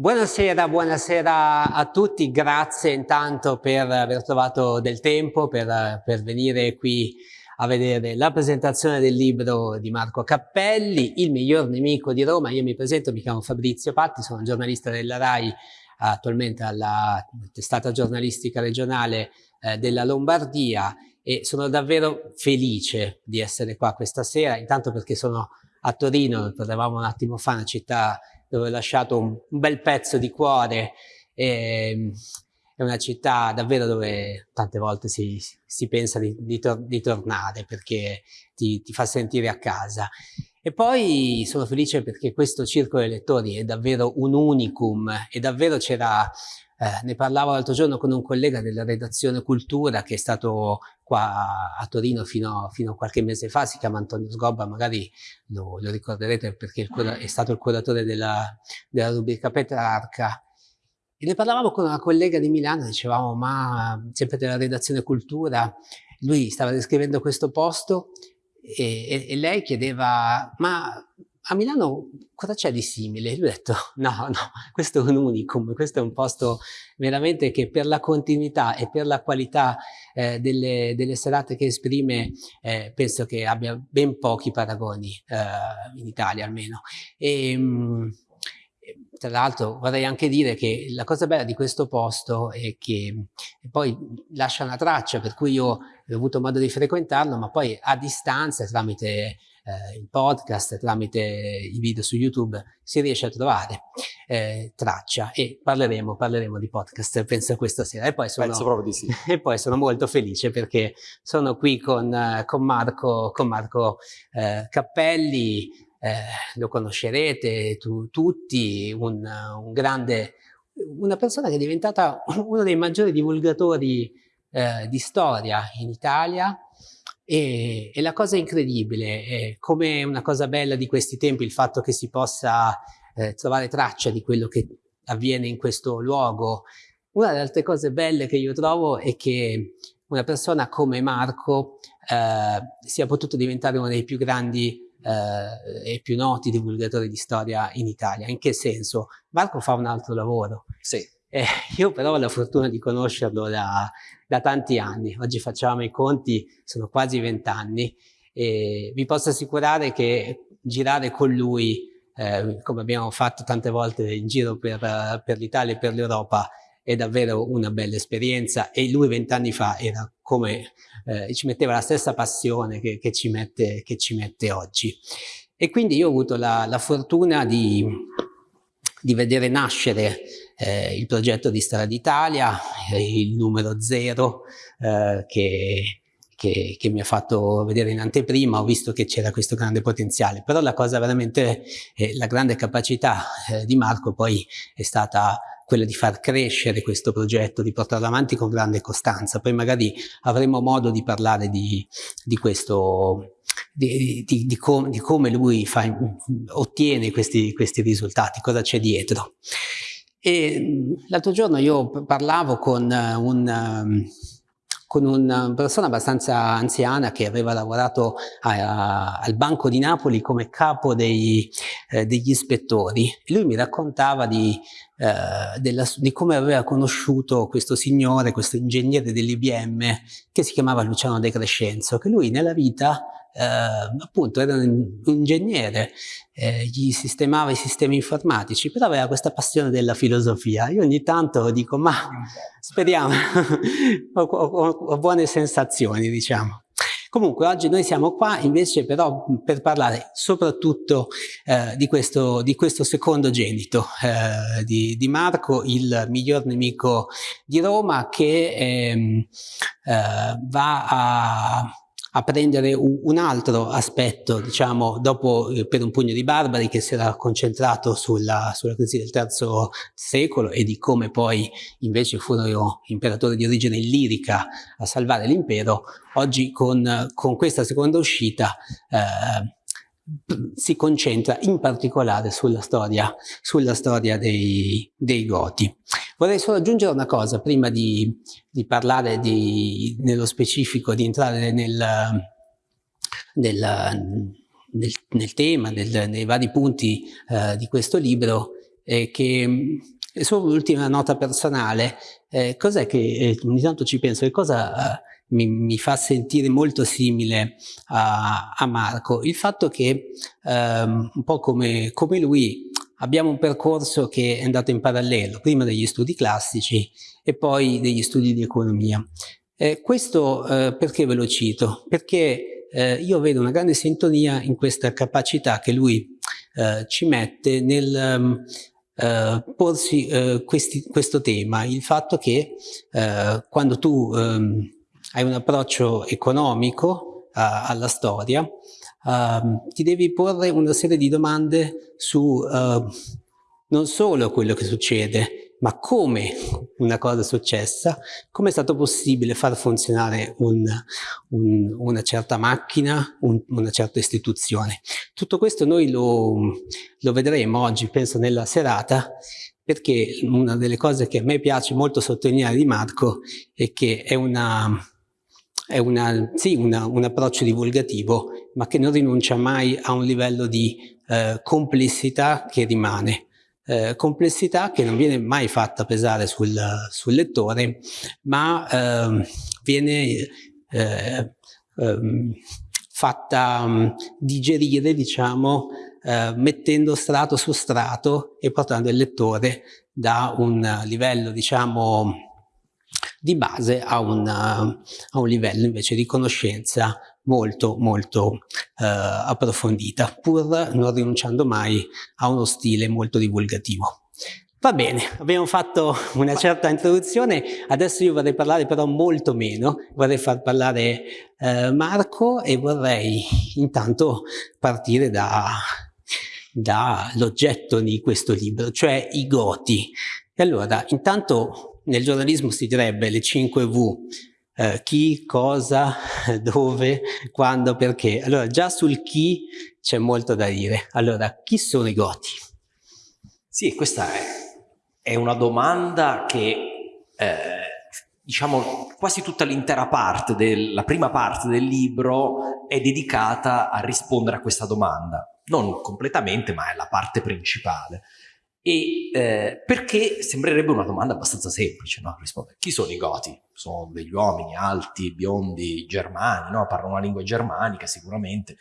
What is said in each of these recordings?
Buonasera, buonasera a tutti, grazie intanto per aver trovato del tempo per, per, venire qui a vedere la presentazione del libro di Marco Cappelli, Il miglior nemico di Roma. Io mi presento, mi chiamo Fabrizio Patti, sono giornalista della RAI, attualmente alla testata giornalistica regionale eh, della Lombardia e sono davvero felice di essere qua questa sera, intanto perché sono a Torino, parlavamo un attimo fa, una città dove ho lasciato un, bel pezzo di cuore. E, ehm, è una città davvero dove tante volte si, si pensa di, di, tor di, tornare perché ti, ti fa sentire a casa. E poi sono felice perché questo circolo dei lettori è davvero un unicum e davvero c'era eh, ne parlavo l'altro giorno con un collega della redazione Cultura che è stato qua a Torino fino, fino a qualche mese fa, si chiama Antonio Sgobba, magari lo, lo ricorderete perché è stato il curatore della, della rubrica Petrarca. E ne parlavamo con una collega di Milano, dicevamo ma sempre della redazione Cultura, lui stava descrivendo questo posto e, e, e lei chiedeva ma a Milano cosa c'è di simile? Lui ha detto no, no, questo è un unicum, questo è un posto veramente che per la continuità e per la qualità eh, delle, delle, serate che esprime eh, penso che abbia ben pochi paragoni eh, in Italia almeno. E, mh, mm, tra l'altro vorrei anche dire che la cosa bella di questo posto è che poi lascia una traccia per cui io ho avuto modo di frequentarlo ma poi a distanza tramite eh, il podcast, tramite i video su YouTube, si riesce a trovare eh, traccia e parleremo, parleremo di podcast, penso questa sera. E poi sono, penso proprio di sì. E poi sono molto felice perché sono qui con, con Marco, con Marco eh, Cappelli, eh, lo conoscerete tu, tutti, un, un grande, una persona che è diventata uno dei maggiori divulgatori eh, di storia in Italia, e, e, la cosa incredibile, è come una cosa bella di questi tempi, il fatto che si possa eh, trovare traccia di quello che avviene in questo luogo. Una delle altre cose belle che io trovo è che una persona come Marco eh, sia potuto diventare uno dei più grandi eh, e più noti divulgatori di storia in Italia. In che senso? Marco fa un altro lavoro. Sì. Eh, io però ho la fortuna di conoscerlo da, da tanti anni, oggi facciamo i conti, sono quasi vent'anni e vi posso assicurare che girare con lui, eh, come abbiamo fatto tante volte in giro per, per l'Italia e per l'Europa, è davvero una bella esperienza e lui vent'anni fa era come, eh, ci metteva la stessa passione che, che, ci mette, che, ci mette, oggi. E quindi io ho avuto la, la fortuna di, di vedere nascere eh, il progetto di Strada Italia, eh, il numero zero eh, che, che, che, mi ha fatto vedere in anteprima, ho visto che c'era questo grande potenziale, però la cosa veramente, eh, la grande capacità eh, di Marco poi è stata quella di far crescere questo progetto, di portarlo avanti con grande costanza. Poi magari avremo modo di parlare di, di questo, di, di, com, di, come lui fa, ottiene questi, questi risultati, cosa c'è dietro. L'altro giorno io parlavo con, un, con una persona abbastanza anziana che aveva lavorato a, a, al Banco di Napoli come capo dei, eh, degli ispettori. Lui mi raccontava di, eh, della, di come aveva conosciuto questo signore, questo ingegnere dell'IBM che si chiamava Luciano De Crescenzo, che lui nella vita eh, appunto era un ingegnere, eh, gli sistemava i sistemi informatici, però aveva questa passione della filosofia. Io ogni tanto dico, ma speriamo, ho, ho, ho buone sensazioni, diciamo. Comunque oggi noi siamo qua invece però per parlare soprattutto eh, di, questo, di, questo, secondo genito eh, di, di, Marco, il miglior nemico di Roma che ehm, eh, va a a prendere un altro aspetto, diciamo, dopo eh, per un pugno di barbari che si era concentrato sulla, sulla crisi del terzo secolo e di come poi invece furono imperatori di origine illirica a salvare l'impero, oggi con, con questa seconda uscita eh, si concentra in particolare sulla storia, sulla storia dei, dei Goti. Vorrei solo aggiungere una cosa prima di, di parlare di, nello specifico, di entrare nel, nel, nel, nel tema, nei vari punti eh, di questo libro. eh, che e solo l'ultima nota personale, eh, cos'è che eh, ogni tanto ci penso, che cosa eh, mi, mi, fa sentire molto simile a, a Marco? Il fatto che ehm, un po' come, come lui abbiamo un percorso che è andato in parallelo, prima degli studi classici e poi degli studi di economia. Eh, questo eh, perché ve lo cito? Perché eh, io vedo una grande sintonia in questa capacità che lui eh, ci mette nel um, porsi eh, questi, questo tema, il fatto che quando tu ehm, hai un approccio economico alla storia, ehm, ti devi porre una serie di domande su ehm, non solo quello che succede, ma come una cosa è successa, come è stato possibile far funzionare un, un, una certa macchina, un, una certa istituzione. Tutto questo noi lo, lo vedremo oggi, penso, nella serata, perché una delle cose che a me piace molto sottolineare di Marco è che è, una, è una, sì, una, un approccio divulgativo, ma che non rinuncia mai a un livello di eh, complessità che rimane. Eh, complessità che non viene mai fatta pesare sul, sul lettore, ma eh, viene eh, ehm, fatta um, digerire, diciamo, eh, mettendo strato su strato e portando il lettore da un livello, diciamo, di base a, una, a un livello invece di conoscenza molto molto eh, approfondita, pur non rinunciando mai a uno stile molto divulgativo. Va bene, abbiamo fatto una certa introduzione, adesso io vorrei parlare però molto meno, vorrei far parlare eh, Marco e vorrei intanto partire da, dall'oggetto di questo libro, cioè i goti. E allora, intanto nel giornalismo si direbbe le 5 V, eh, chi, cosa, dove, quando, perché. Allora già sul chi c'è molto da dire. Allora, chi sono i Goti? Sì, questa è, è una domanda che eh, diciamo quasi tutta l'intera parte, del, la prima parte del libro è dedicata a rispondere a questa domanda. Non completamente, ma è la parte principale. E eh, perché sembrerebbe una domanda abbastanza semplice, no? Rispondere, chi sono i Goti? Sono degli uomini alti, biondi, germani, no? Parlano una lingua germanica sicuramente.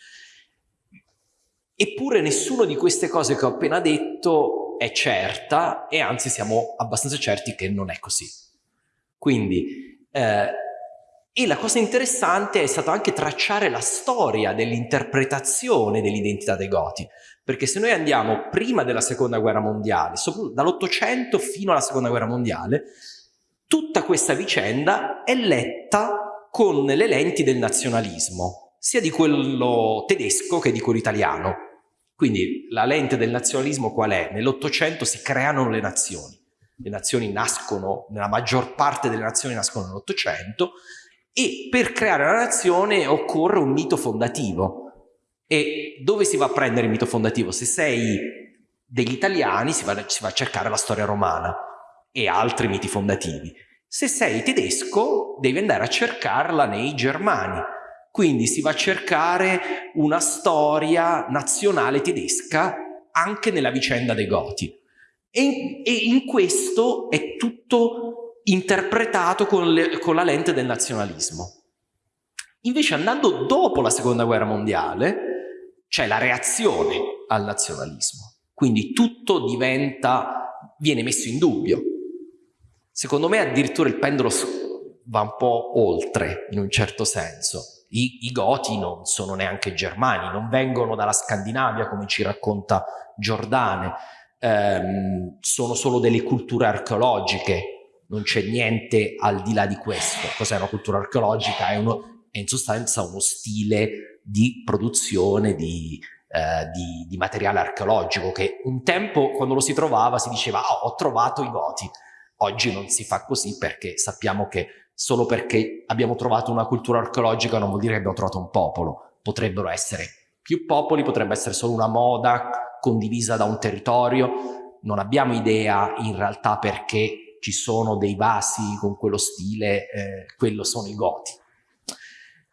Eppure nessuno di queste cose che ho appena detto è certa e anzi siamo abbastanza certi che non è così. Quindi, eh, e la cosa interessante è stato anche tracciare la storia dell'interpretazione dell'identità dei Goti perché se noi andiamo prima della seconda guerra mondiale, dall'Ottocento fino alla seconda guerra mondiale, tutta questa vicenda è letta con le lenti del nazionalismo, sia di quello tedesco che di quello italiano. Quindi la lente del nazionalismo qual è? Nell'Ottocento si creano le nazioni. Le nazioni nascono, nella maggior parte delle nazioni nascono nell'Ottocento e per creare la nazione occorre un mito fondativo e dove si va a prendere il mito fondativo? Se sei degli italiani si va, si va a cercare la storia romana e altri miti fondativi. Se sei tedesco devi andare a cercarla nei germani. Quindi si va a cercare una storia nazionale tedesca anche nella vicenda dei Goti. E e in questo è tutto interpretato con, le, con la lente del nazionalismo. Invece andando dopo la seconda guerra mondiale, c'è la reazione al nazionalismo. Quindi tutto diventa, viene messo in dubbio. Secondo me addirittura il pendolo va un po' oltre, in un certo senso. I, I, goti non sono neanche germani, non vengono dalla Scandinavia come ci racconta Giordane, ehm, sono solo delle culture archeologiche, non c'è niente al di là di questo. Cos'è una cultura archeologica? È, uno, è in sostanza uno stile di produzione di, eh, di, di, materiale archeologico che un tempo quando lo si trovava si diceva oh, ho trovato i Goti. Oggi non si fa così perché sappiamo che solo perché abbiamo trovato una cultura archeologica non vuol dire che abbiamo trovato un popolo. Potrebbero essere più popoli, potrebbe essere solo una moda condivisa da un territorio. Non abbiamo idea in realtà perché ci sono dei vasi con quello stile, eh, quello sono i Goti.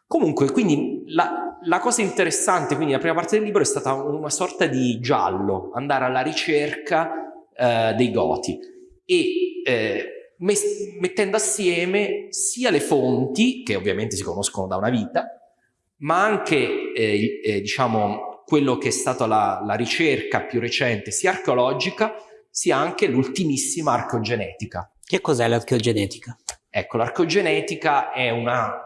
Comunque, quindi la, la, cosa interessante, quindi la prima parte del libro è stata una sorta di giallo, andare alla ricerca eh, dei Goti e eh, mettendo assieme sia le fonti, che ovviamente si conoscono da una vita, ma anche eh, eh, diciamo, quello che è stata la, la ricerca più recente, sia archeologica, sia anche l'ultimissima archeogenetica. Che cos'è l'archeogenetica? Ecco, l'archeogenetica è una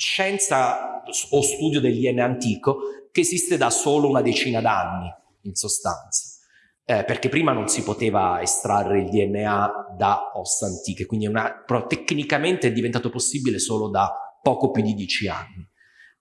scienza o studio del DNA antico che esiste da solo una decina d'anni, in sostanza. Eh, perché prima non si poteva estrarre il DNA da ossa antiche, quindi una, tecnicamente è diventato possibile solo da poco più di dieci anni.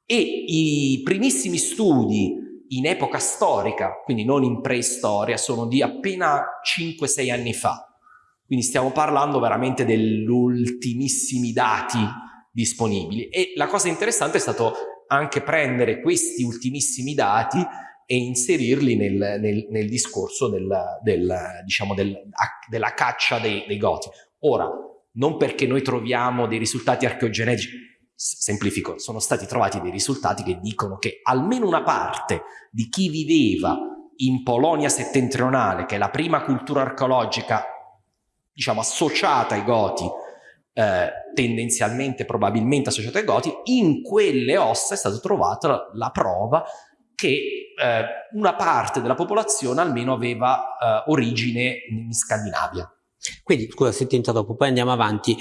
E i primissimi studi in epoca storica, quindi non in preistoria, sono di appena 5-6 anni fa. Quindi stiamo parlando veramente degli ultimissimi dati disponibili. E la cosa interessante è stato anche prendere questi ultimissimi dati e inserirli nel, nel, nel discorso del, del, diciamo del, della caccia dei, dei goti. Ora, non perché noi troviamo dei risultati archeogenetici, semplifico, sono stati trovati dei risultati che dicono che almeno una parte di chi viveva in Polonia settentrionale, che è la prima cultura archeologica, diciamo, associata ai Goti, eh, tendenzialmente, probabilmente associata ai Goti, in quelle ossa è stata trovata la prova che eh, una parte della popolazione almeno aveva eh, origine in Scandinavia. Quindi, scusa se ti interrompo, poi andiamo avanti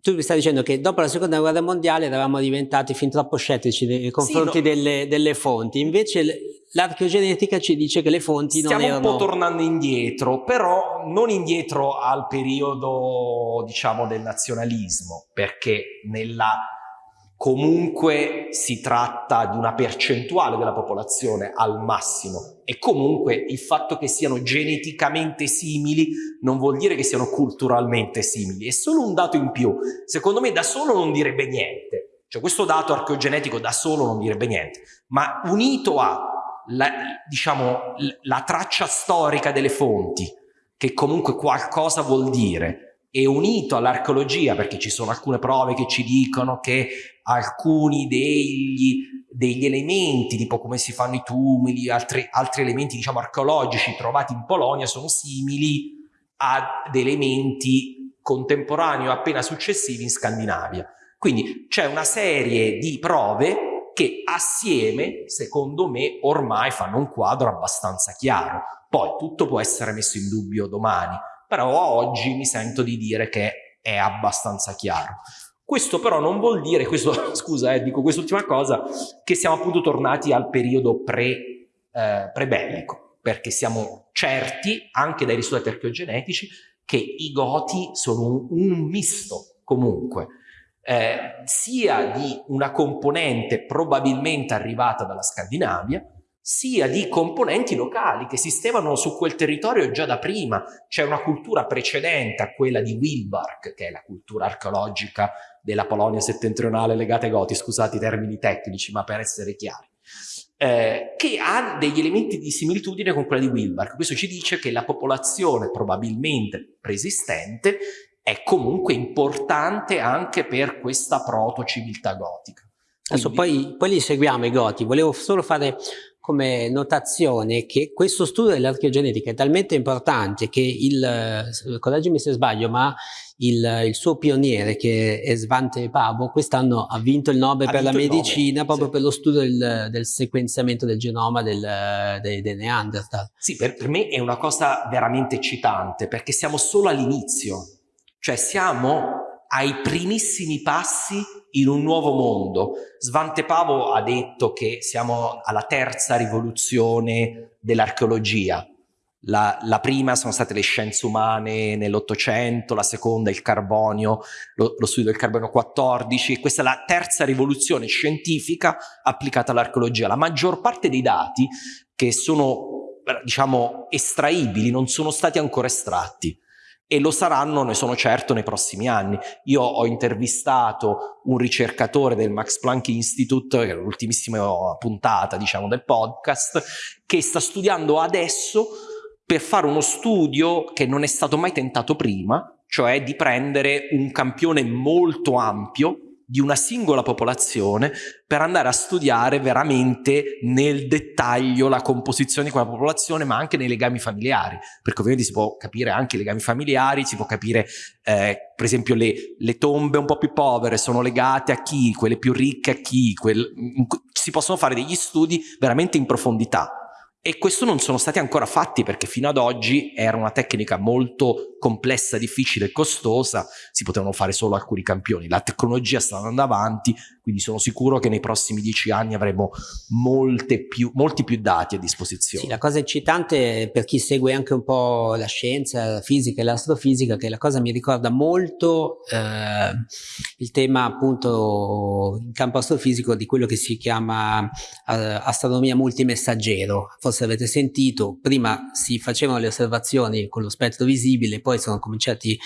tu mi stai dicendo che dopo la seconda guerra mondiale eravamo diventati fin troppo scettici nei confronti sì, no. delle, delle, fonti, invece l'archeogenetica ci dice che le fonti Stiamo non erano... Stiamo un po' tornando indietro, però non indietro al periodo, diciamo, del nazionalismo, perché nella comunque si tratta di una percentuale della popolazione al massimo. E comunque il fatto che siano geneticamente simili non vuol dire che siano culturalmente simili, è solo un dato in più. Secondo me da solo non direbbe niente, cioè questo dato archeogenetico da solo non direbbe niente, ma unito a la, diciamo, la traccia storica delle fonti, che comunque qualcosa vuol dire, e unito all'archeologia, perché ci sono alcune prove che ci dicono che alcuni degli, degli elementi, tipo come si fanno i tumuli, altri, altri elementi diciamo archeologici trovati in Polonia sono simili ad elementi contemporanei o appena successivi in Scandinavia. Quindi c'è una serie di prove che assieme, secondo me, ormai fanno un quadro abbastanza chiaro. Poi tutto può essere messo in dubbio domani, però oggi mi sento di dire che è abbastanza chiaro. Questo però non vuol dire, questo, scusa eh, dico quest'ultima cosa, che siamo appunto tornati al periodo pre, eh, pre-bellico, perché siamo certi, anche dai risultati archeogenetici, che i Goti sono un, un misto comunque, eh, sia di una componente probabilmente arrivata dalla Scandinavia, sia di componenti locali che esistevano su quel territorio già da prima. C'è una cultura precedente a quella di Wilbark, che è la cultura archeologica della Polonia settentrionale legata ai Goti, scusate i termini tecnici, ma per essere chiari, eh, che ha degli elementi di similitudine con quella di Wilbark. Questo ci dice che la popolazione probabilmente preesistente è comunque importante anche per questa proto-civiltà gotica. Adesso poi, poi li seguiamo i Goti, volevo solo fare come notazione che questo studio dell'archeogenetica è talmente importante che il, correggimi se sbaglio, ma il, il, suo pioniere che è Svante Pavo quest'anno ha vinto il Nobel ha per la medicina Nobel, proprio sì. per lo studio del, del, sequenziamento del genoma del, dei, dei Neanderthal. Sì, per, per me è una cosa veramente eccitante perché siamo solo all'inizio, cioè siamo ai primissimi passi in un nuovo mondo. Svante Pavo ha detto che siamo alla terza rivoluzione dell'archeologia. La, la, prima sono state le scienze umane nell'Ottocento, la seconda il carbonio, lo, lo, studio del carbonio 14, questa è la terza rivoluzione scientifica applicata all'archeologia. La maggior parte dei dati che sono, diciamo, estraibili non sono stati ancora estratti e lo saranno, ne sono certo, nei prossimi anni. Io ho intervistato un ricercatore del Max Planck Institute, che è l'ultimissima puntata, diciamo, del podcast, che sta studiando adesso per fare uno studio che non è stato mai tentato prima, cioè di prendere un campione molto ampio di una singola popolazione per andare a studiare veramente nel dettaglio la composizione di quella popolazione, ma anche nei legami familiari, perché ovviamente si può capire anche i legami familiari, si può capire eh, per esempio le, le, tombe un po' più povere sono legate a chi, quelle più ricche a chi, quel, si possono fare degli studi veramente in profondità. E questo non sono stati ancora fatti perché fino ad oggi era una tecnica molto complessa, difficile e costosa, si potevano fare solo alcuni campioni. La tecnologia sta andando avanti, quindi sono sicuro che nei prossimi dieci anni avremo più, molti più dati a disposizione. Sì, la cosa eccitante per chi segue anche un po' la scienza, la fisica e l'astrofisica, che la cosa mi ricorda molto eh, il tema appunto in campo astrofisico di quello che si chiama eh, astronomia multimessaggero. Forse avete sentito, prima si facevano le osservazioni con lo spettro visibile, poi sono cominciati,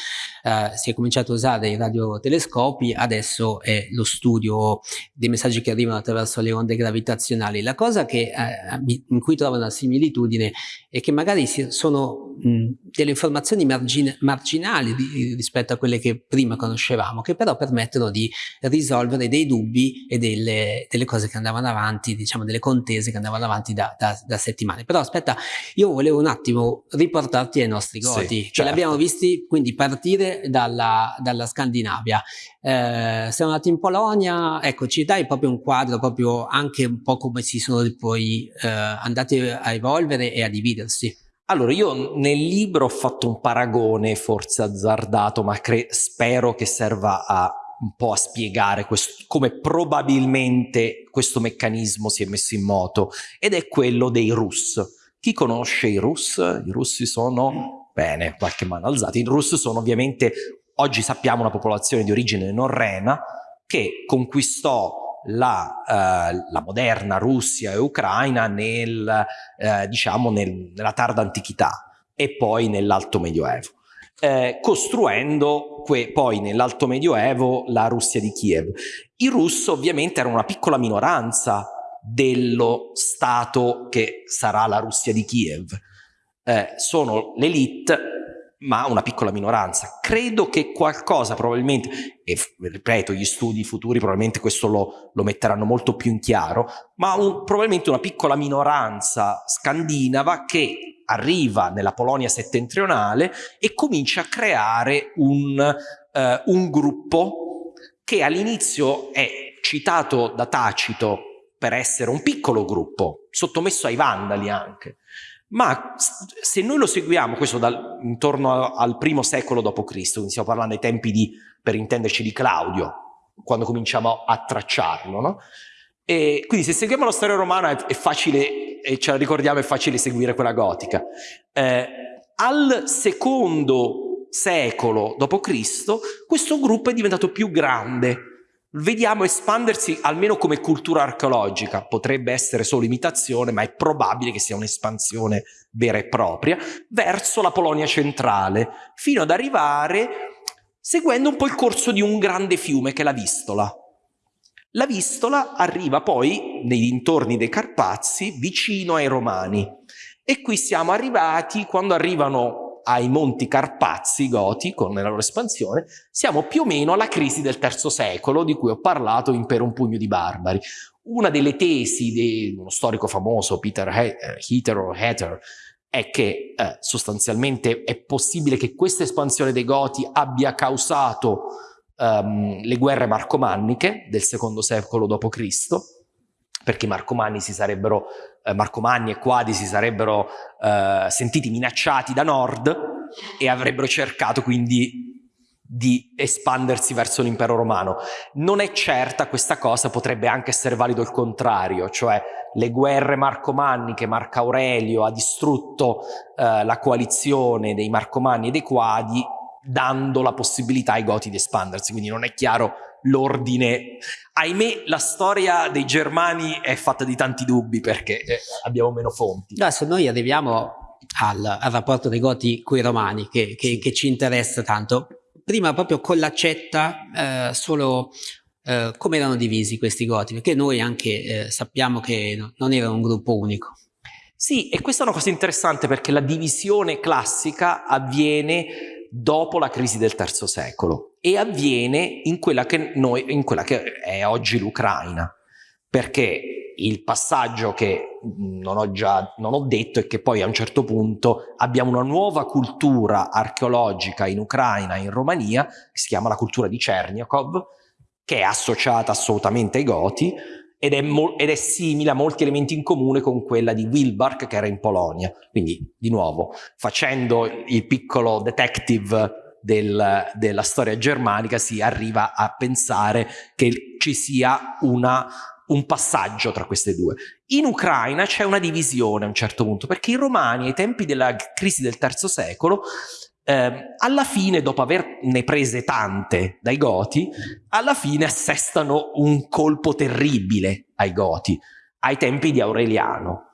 eh, si è cominciato a usare i radiotelescopi, adesso è lo studio dei messaggi che arrivano attraverso le onde gravitazionali. La cosa che, eh, in cui trovo una similitudine è che magari sono mh, delle informazioni margin marginali di, rispetto a quelle che prima conoscevamo, che però permettono di risolvere dei dubbi e delle, delle cose che andavano avanti, diciamo delle contese che andavano avanti da, da, da, settimane. Però aspetta, io volevo un attimo riportarti ai nostri goti, sì, certo. che l'abbiamo visti quindi partire dalla, dalla Scandinavia. Eh, siamo andati in Polonia, ecco, ci dai proprio un quadro, proprio anche un po' come si sono poi eh, andati a evolvere e a dividersi. Allora, io nel libro ho fatto un paragone, forse azzardato, ma spero che serva a un po' a spiegare questo, come probabilmente questo meccanismo si è messo in moto, ed è quello dei Rus. Chi conosce i Rus? I russi sono, bene, qualche mano alzata, i Rus sono ovviamente, oggi sappiamo, una popolazione di origine norrena, che conquistò la, eh, la, moderna Russia e Ucraina nel, eh, diciamo nel, nella tarda antichità e poi nell'alto medioevo, eh, costruendo poi nell'alto medioevo la Russia di Kiev. I russi ovviamente erano una piccola minoranza dello stato che sarà la Russia di Kiev. Eh, sono l'elite ma una piccola minoranza. Credo che qualcosa probabilmente, e ripeto, gli studi futuri probabilmente questo lo, lo metteranno molto più in chiaro, ma un, probabilmente una piccola minoranza scandinava che arriva nella Polonia settentrionale e comincia a creare un, eh, un gruppo che all'inizio è citato da Tacito per essere un piccolo gruppo, sottomesso ai vandali anche, ma se noi lo seguiamo, questo dal, intorno al primo secolo d.C., quindi stiamo parlando dei tempi di, per intenderci, di Claudio, quando cominciamo a tracciarlo, no? E quindi se seguiamo la storia romana è, è, facile, e ce la ricordiamo, è facile seguire quella gotica. Eh, al secondo secolo d.C., questo gruppo è diventato più grande, vediamo espandersi almeno come cultura archeologica, potrebbe essere solo imitazione, ma è probabile che sia un'espansione vera e propria, verso la Polonia centrale, fino ad arrivare seguendo un po' il corso di un grande fiume che è la Vistola. La Vistola arriva poi nei dintorni dei Carpazi, vicino ai Romani. E qui siamo arrivati quando arrivano ai Monti Carpazi Goti, con la loro espansione, siamo più o meno alla crisi del terzo secolo di cui ho parlato in Per un pugno di barbari. Una delle tesi di uno storico famoso, Peter Heater o Hatter, è che eh, sostanzialmente è possibile che questa espansione dei Goti abbia causato um, le guerre marcomanniche del secondo secolo d.C., perché i Marcomanni, si sarebbero, eh, Marcomanni e Quadi si sarebbero eh, sentiti minacciati da nord e avrebbero cercato quindi di espandersi verso l'impero romano. Non è certa questa cosa, potrebbe anche essere valido il contrario, cioè le guerre marcomanniche, Marco Aurelio ha distrutto eh, la coalizione dei Marcomanni e dei Quadi dando la possibilità ai Goti di espandersi, quindi non è chiaro l'ordine. Ahimè, la storia dei Germani è fatta di tanti dubbi perché eh, abbiamo meno fonti. Adesso noi arriviamo al, al rapporto dei Goti con i Romani che, che, che, ci interessa tanto. Prima proprio con l'accetta eh, solo eh, come erano divisi questi Goti, perché noi anche eh, sappiamo che no, non erano un gruppo unico. Sì, e questa è una cosa interessante perché la divisione classica avviene dopo la crisi del terzo secolo e avviene in quella che, noi, in quella che è oggi l'Ucraina, perché il passaggio che non ho già non ho detto è che poi a un certo punto abbiamo una nuova cultura archeologica in Ucraina e in Romania, che si chiama la cultura di Cherniakov, che è associata assolutamente ai Goti, ed è, ed è, simile a molti elementi in comune con quella di Wilbark che era in Polonia. Quindi, di nuovo, facendo il piccolo detective del, della storia germanica si arriva a pensare che ci sia una, un passaggio tra queste due. In Ucraina c'è una divisione a un certo punto, perché i romani ai tempi della crisi del terzo secolo eh, alla fine, dopo averne prese tante dai Goti, alla fine assestano un colpo terribile ai Goti, ai tempi di Aureliano,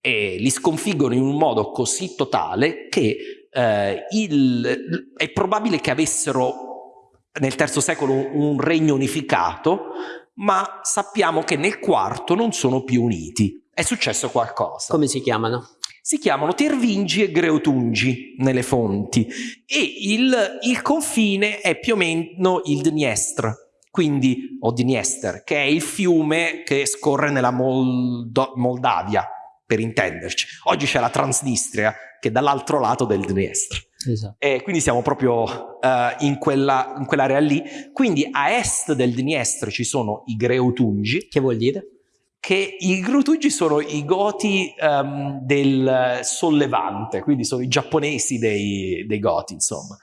e li sconfiggono in un modo così totale che eh, il, è probabile che avessero nel terzo secolo un regno unificato, ma sappiamo che nel quarto non sono più uniti. È successo qualcosa. Come si chiamano? si chiamano Tervingi e Greotungi nelle fonti e il, il confine è più o meno il Dniestr, quindi, o Dniester, che è il fiume che scorre nella Moldo Moldavia, per intenderci. Oggi c'è la Transnistria, che è dall'altro lato del Dniestr. Esatto. E quindi siamo proprio uh, in, quella, in quell'area lì. Quindi a est del Dniestr ci sono i Greotungi. Che vuol dire? che i Grutugi sono i goti um, del sollevante, quindi sono i giapponesi dei, dei goti, insomma.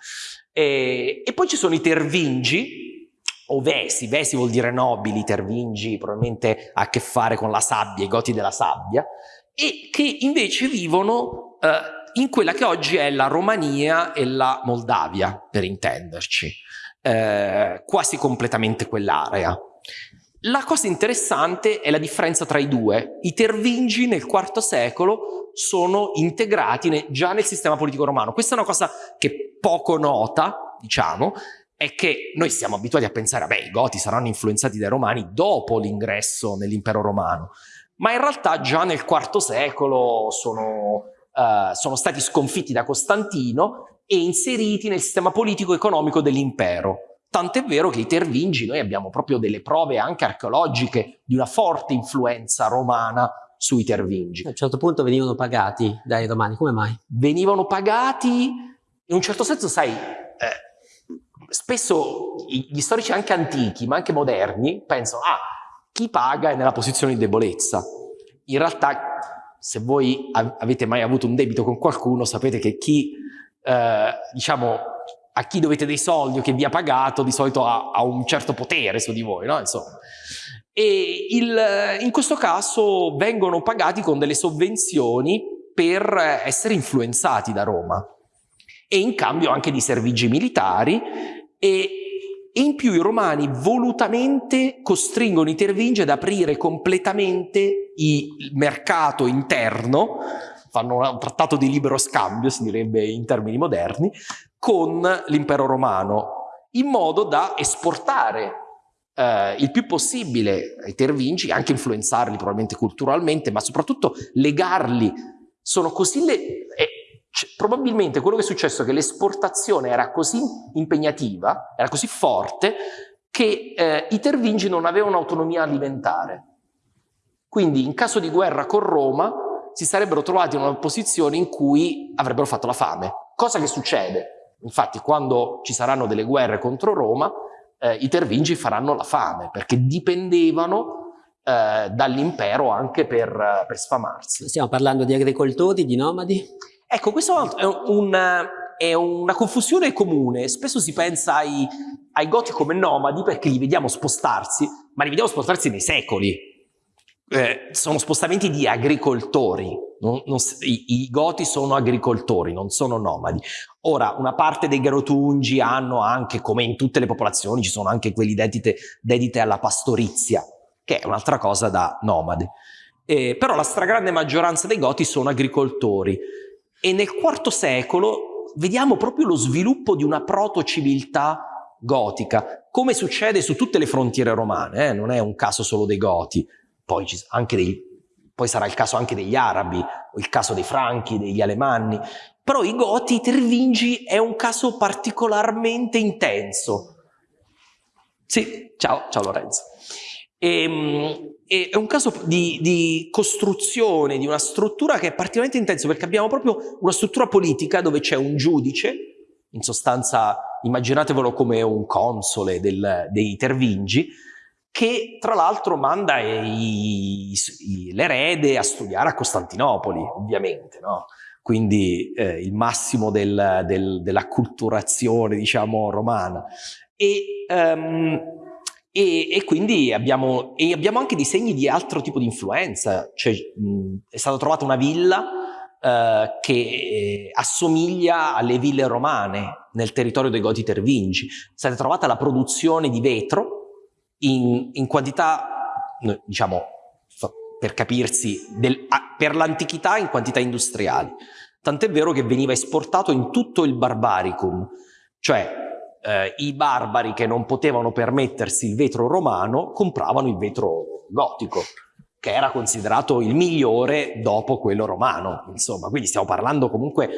E, e, poi ci sono i Tervingi, o Vesi, Vesi vuol dire nobili, Tervingi probabilmente ha a che fare con la sabbia, i goti della sabbia, e che invece vivono uh, in quella che oggi è la Romania e la Moldavia, per intenderci, uh, quasi completamente quell'area. La cosa interessante è la differenza tra i due. I Tervingi nel IV secolo sono integrati ne, già nel sistema politico romano. Questa è una cosa che poco nota, diciamo, è che noi siamo abituati a pensare, beh, i Goti saranno influenzati dai Romani dopo l'ingresso nell'impero romano, ma in realtà già nel IV secolo sono, uh, sono stati sconfitti da Costantino e inseriti nel sistema politico-economico dell'impero. Tant'è vero che i Tervingi, noi abbiamo proprio delle prove anche archeologiche di una forte influenza romana sui Tervingi. A un certo punto venivano pagati dai romani, come mai? Venivano pagati, in un certo senso, sai, eh, spesso gli storici anche antichi, ma anche moderni, pensano, ah, chi paga è nella posizione di debolezza. In realtà, se voi avete mai avuto un debito con qualcuno, sapete che chi, eh, diciamo, a chi dovete dei soldi o che vi ha pagato di solito ha, ha un certo potere su di voi, no? Insomma. E il, in questo caso vengono pagati con delle sovvenzioni per essere influenzati da Roma e in cambio anche di servigi militari e, e in più i romani volutamente costringono i Tervingi ad aprire completamente il mercato interno fanno un trattato di libero scambio, si direbbe in termini moderni, con l'impero romano, in modo da esportare eh, il più possibile ai Tervingi, anche influenzarli probabilmente culturalmente, ma soprattutto legarli. Sono così le... Eh, probabilmente quello che è successo è che l'esportazione era così impegnativa, era così forte, che eh, i Tervingi non avevano autonomia alimentare. Quindi in caso di guerra con Roma si sarebbero trovati in una posizione in cui avrebbero fatto la fame. Cosa che succede? Infatti quando ci saranno delle guerre contro Roma, eh, i Tervingi faranno la fame, perché dipendevano eh, dall'impero anche per, per, sfamarsi. Stiamo parlando di agricoltori, di nomadi? Ecco, questo è, un, è una confusione comune. Spesso si pensa ai, ai Goti come nomadi perché li vediamo spostarsi, ma li vediamo spostarsi nei secoli eh, sono spostamenti di agricoltori, non, non, i, i, goti sono agricoltori, non sono nomadi. Ora, una parte dei Garotungi hanno anche, come in tutte le popolazioni, ci sono anche quelli dedite, dedite alla pastorizia, che è un'altra cosa da nomade. Eh, però la stragrande maggioranza dei goti sono agricoltori e nel IV secolo vediamo proprio lo sviluppo di una proto-civiltà gotica, come succede su tutte le frontiere romane, eh? non è un caso solo dei goti, poi dei poi sarà il caso anche degli arabi, il caso dei franchi, degli alemanni, però i goti, tervingi è un caso particolarmente intenso. Sì, ciao, ciao Lorenzo. E, ehm, e è un caso di, di, costruzione di una struttura che è particolarmente intenso perché abbiamo proprio una struttura politica dove c'è un giudice, in sostanza immaginatevelo come un console del, dei tervingi, che tra l'altro manda l'erede a studiare a Costantinopoli, ovviamente, no? quindi eh, il massimo del, del, dell'acculturazione, diciamo, romana. E, um, e, e quindi abbiamo, e abbiamo, anche dei segni di altro tipo di influenza, cioè, mh, è stata trovata una villa Uh, che eh, assomiglia alle ville romane nel territorio dei Goti Tervingi. È stata trovata la produzione di vetro in, in quantità, diciamo, per capirsi, del, per l'antichità in quantità industriali. Tant'è vero che veniva esportato in tutto il barbaricum, cioè eh, i barbari che non potevano permettersi il vetro romano compravano il vetro gotico, che era considerato il migliore dopo quello romano, insomma. Quindi stiamo parlando comunque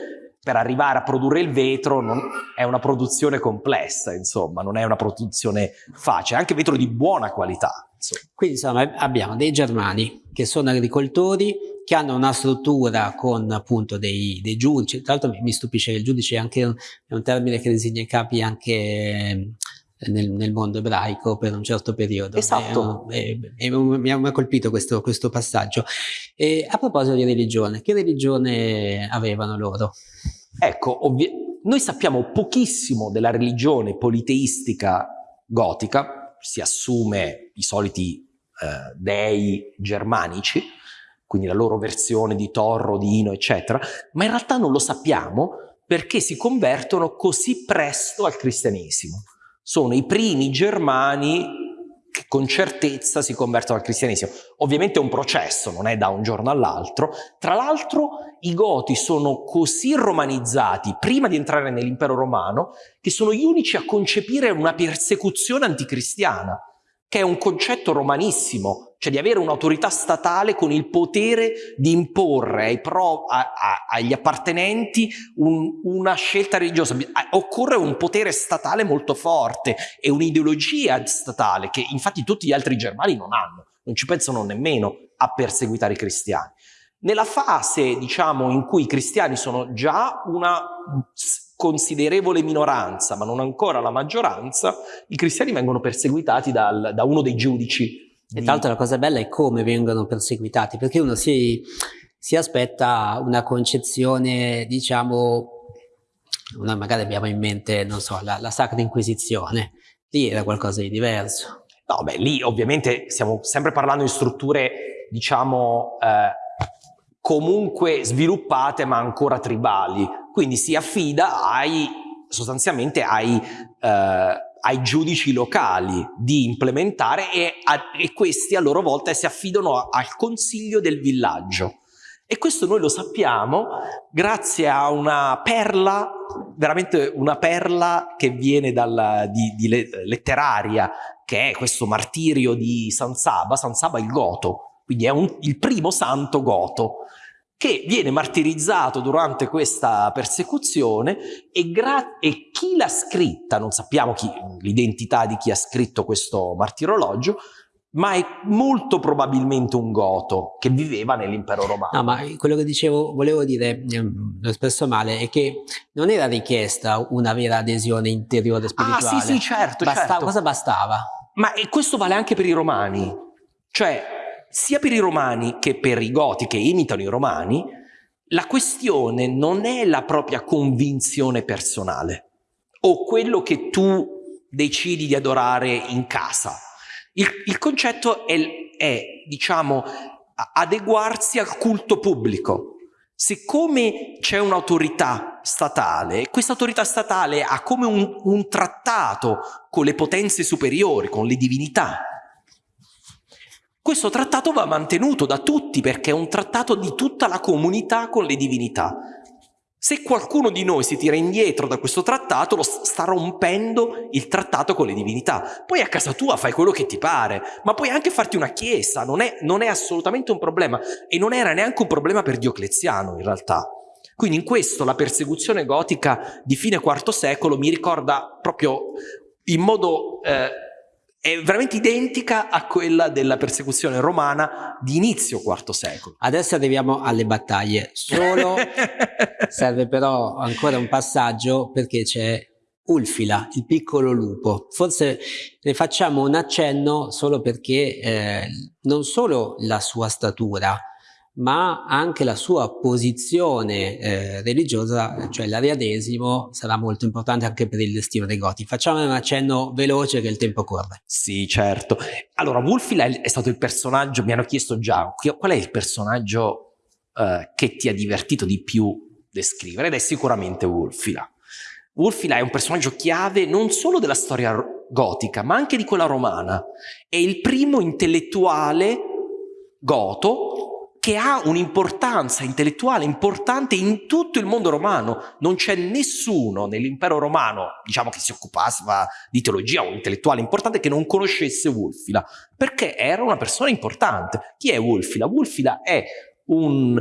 per arrivare a produrre il vetro non, è una produzione complessa, insomma, non è una produzione facile, anche vetro di buona qualità. Insomma. Quindi insomma abbiamo dei germani che sono agricoltori, che hanno una struttura con appunto dei, dei giudici, tra l'altro mi stupisce che il giudice è anche un, è un termine che designa i capi anche eh, nel, nel, mondo ebraico per un certo periodo. Esatto. È, è, mi ha colpito questo, questo passaggio. E a proposito di religione, che religione avevano loro? Ecco, noi sappiamo pochissimo della religione politeistica gotica, si assume i soliti eh, dei germanici, quindi la loro versione di Torro, di Ino, eccetera, ma in realtà non lo sappiamo perché si convertono così presto al cristianesimo. Sono i primi germani che con certezza si convertono al cristianesimo. Ovviamente è un processo, non è da un giorno all'altro. Tra l'altro i goti sono così romanizzati prima di entrare nell'impero romano che sono gli unici a concepire una persecuzione anticristiana che è un concetto romanissimo, cioè di avere un'autorità statale con il potere di imporre pro, a, a, agli appartenenti un, una scelta religiosa. Occorre un potere statale molto forte e un'ideologia statale che infatti tutti gli altri germani non hanno, non ci pensano nemmeno a perseguitare i cristiani. Nella fase, diciamo, in cui i cristiani sono già una considerevole minoranza, ma non ancora la maggioranza, i cristiani vengono perseguitati dal, da uno dei giudici. E tra l'altro la cosa bella è come vengono perseguitati, perché uno si, si aspetta una concezione, diciamo, una, magari abbiamo in mente, non so, la, la Sacra Inquisizione, lì era qualcosa di diverso. No, beh, lì ovviamente stiamo sempre parlando di strutture, diciamo, eh, comunque sviluppate ma ancora tribali, quindi si affida ai, sostanzialmente ai, eh, ai giudici locali di implementare e, a, e, questi a loro volta si affidano al consiglio del villaggio. E questo noi lo sappiamo grazie a una perla, veramente una perla che viene dalla, di, di letteraria, che è questo martirio di San Saba, San Saba il Goto, quindi è un, il primo santo goto che viene martirizzato durante questa persecuzione e, e chi l'ha scritta, non sappiamo l'identità di chi ha scritto questo martirologio, ma è molto probabilmente un goto che viveva nell'impero romano. No, ma quello che dicevo, volevo dire, ehm, l'ho espresso male, è che non era richiesta una vera adesione interiore spirituale. Ah, sì, sì, certo, bastava, certo. Cosa bastava? Ma questo vale anche per i romani. Cioè, sia per i romani che per i goti che imitano i romani, la questione non è la propria convinzione personale o quello che tu decidi di adorare in casa. Il, il concetto è, è, diciamo, adeguarsi al culto pubblico. Siccome c'è un'autorità statale, questa autorità statale ha come un, un trattato con le potenze superiori, con le divinità, questo trattato va mantenuto da tutti perché è un trattato di tutta la comunità con le divinità. Se qualcuno di noi si tira indietro da questo trattato, lo sta rompendo il trattato con le divinità. Poi a casa tua fai quello che ti pare, ma puoi anche farti una chiesa, non è, non è assolutamente un problema. E non era neanche un problema per Diocleziano, in realtà. Quindi in questo la persecuzione gotica di fine IV secolo mi ricorda proprio in modo... Eh, è veramente identica a quella della persecuzione romana di inizio IV secolo. Adesso arriviamo alle battaglie, solo serve però ancora un passaggio perché c'è Ulfila, il piccolo lupo. Forse ne facciamo un accenno solo perché eh, non solo la sua statura, ma anche la sua posizione eh, religiosa, cioè l'arianesimo, sarà molto importante anche per il destino dei Goti. Facciamo un accenno veloce che il tempo corre. Sì, certo. Allora, Wulfila è stato il personaggio, mi hanno chiesto già, qual è il personaggio eh, che ti ha divertito di più descrivere? Ed è sicuramente Wulfila. Wulfila è un personaggio chiave non solo della storia gotica, ma anche di quella romana. È il primo intellettuale goto che ha un'importanza intellettuale importante in tutto il mondo romano. Non c'è nessuno nell'impero romano, diciamo che si occupasse di teologia un intellettuale importante che non conoscesse Wulfila, perché era una persona importante. Chi è Wulfila? Wulfila è un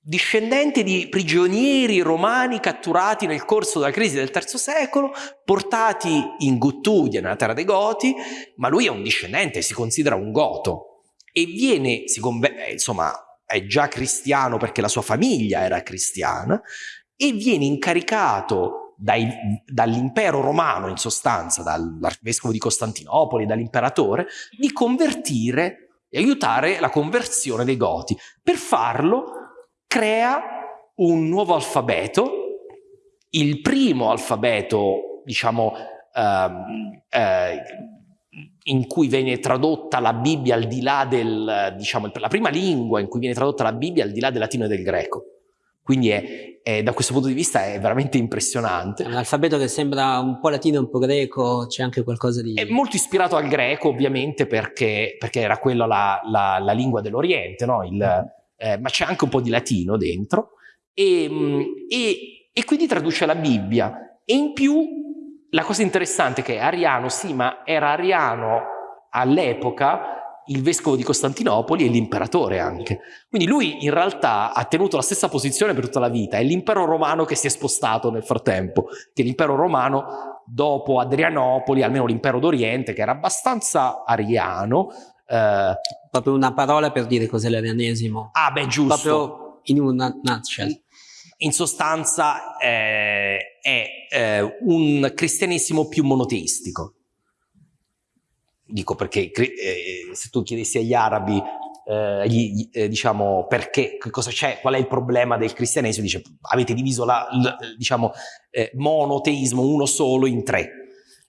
discendente di prigionieri romani catturati nel corso della crisi del III secolo, portati in Guttudia, nella terra dei Goti, ma lui è un discendente, si considera un goto, e viene, si eh, insomma, è già cristiano perché la sua famiglia era cristiana, e viene incaricato dall'impero romano, in sostanza, dall'arcivescovo di Costantinopoli, dall'imperatore, di convertire e aiutare la conversione dei Goti. Per farlo crea un nuovo alfabeto, il primo alfabeto, diciamo, ehm, eh, in cui viene tradotta la Bibbia al di là del, diciamo, la prima lingua in cui viene tradotta la Bibbia al di là del latino e del greco. Quindi è, è, da questo punto di vista è veramente impressionante. un alfabeto che sembra un po' latino, un po' greco, c'è anche qualcosa di... È molto ispirato al greco ovviamente perché, perché era quella la, la, la lingua dell'Oriente, no? Il, eh, ma c'è anche un po' di latino dentro e, e, e quindi traduce la Bibbia e in più la cosa interessante è che Ariano, sì, ma era Ariano all'epoca il vescovo di Costantinopoli e l'imperatore anche. Quindi lui in realtà ha tenuto la stessa posizione per tutta la vita, è l'impero romano che si è spostato nel frattempo, che l'impero romano dopo Adrianopoli, almeno l'impero d'Oriente, che era abbastanza ariano. Eh, Proprio una parola per dire cos'è l'arianesimo. Ah beh, giusto. Proprio in una nutshell in sostanza eh, è eh, un cristianesimo più monoteistico. Dico perché eh, se tu chiedessi agli arabi eh, gli, eh, diciamo perché, cosa c'è, qual è il problema del cristianesimo, dice avete diviso la, l, diciamo, eh, monoteismo uno solo in tre.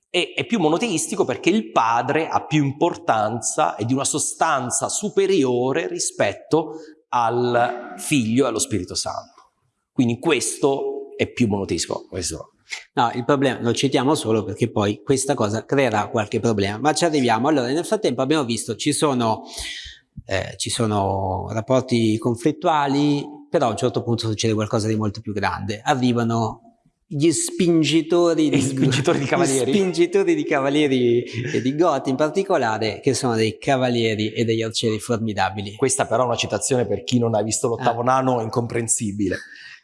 E è più monoteistico perché il padre ha più importanza e di una sostanza superiore rispetto al figlio e allo Spirito Santo. Quindi questo è più monoteismo. Questo. No, il problema lo citiamo solo perché poi questa cosa creerà qualche problema, ma ci arriviamo. Allora, nel frattempo abbiamo visto ci sono, eh, ci sono rapporti conflittuali, però a un certo punto succede qualcosa di molto più grande. Arrivano gli spingitori di, spingitori di cavalieri. Gli spingitori di cavalieri e di Goti in particolare, che sono dei cavalieri e degli arcieri formidabili. Questa però è una citazione per chi non ha visto l'ottavo ah. nano incomprensibile.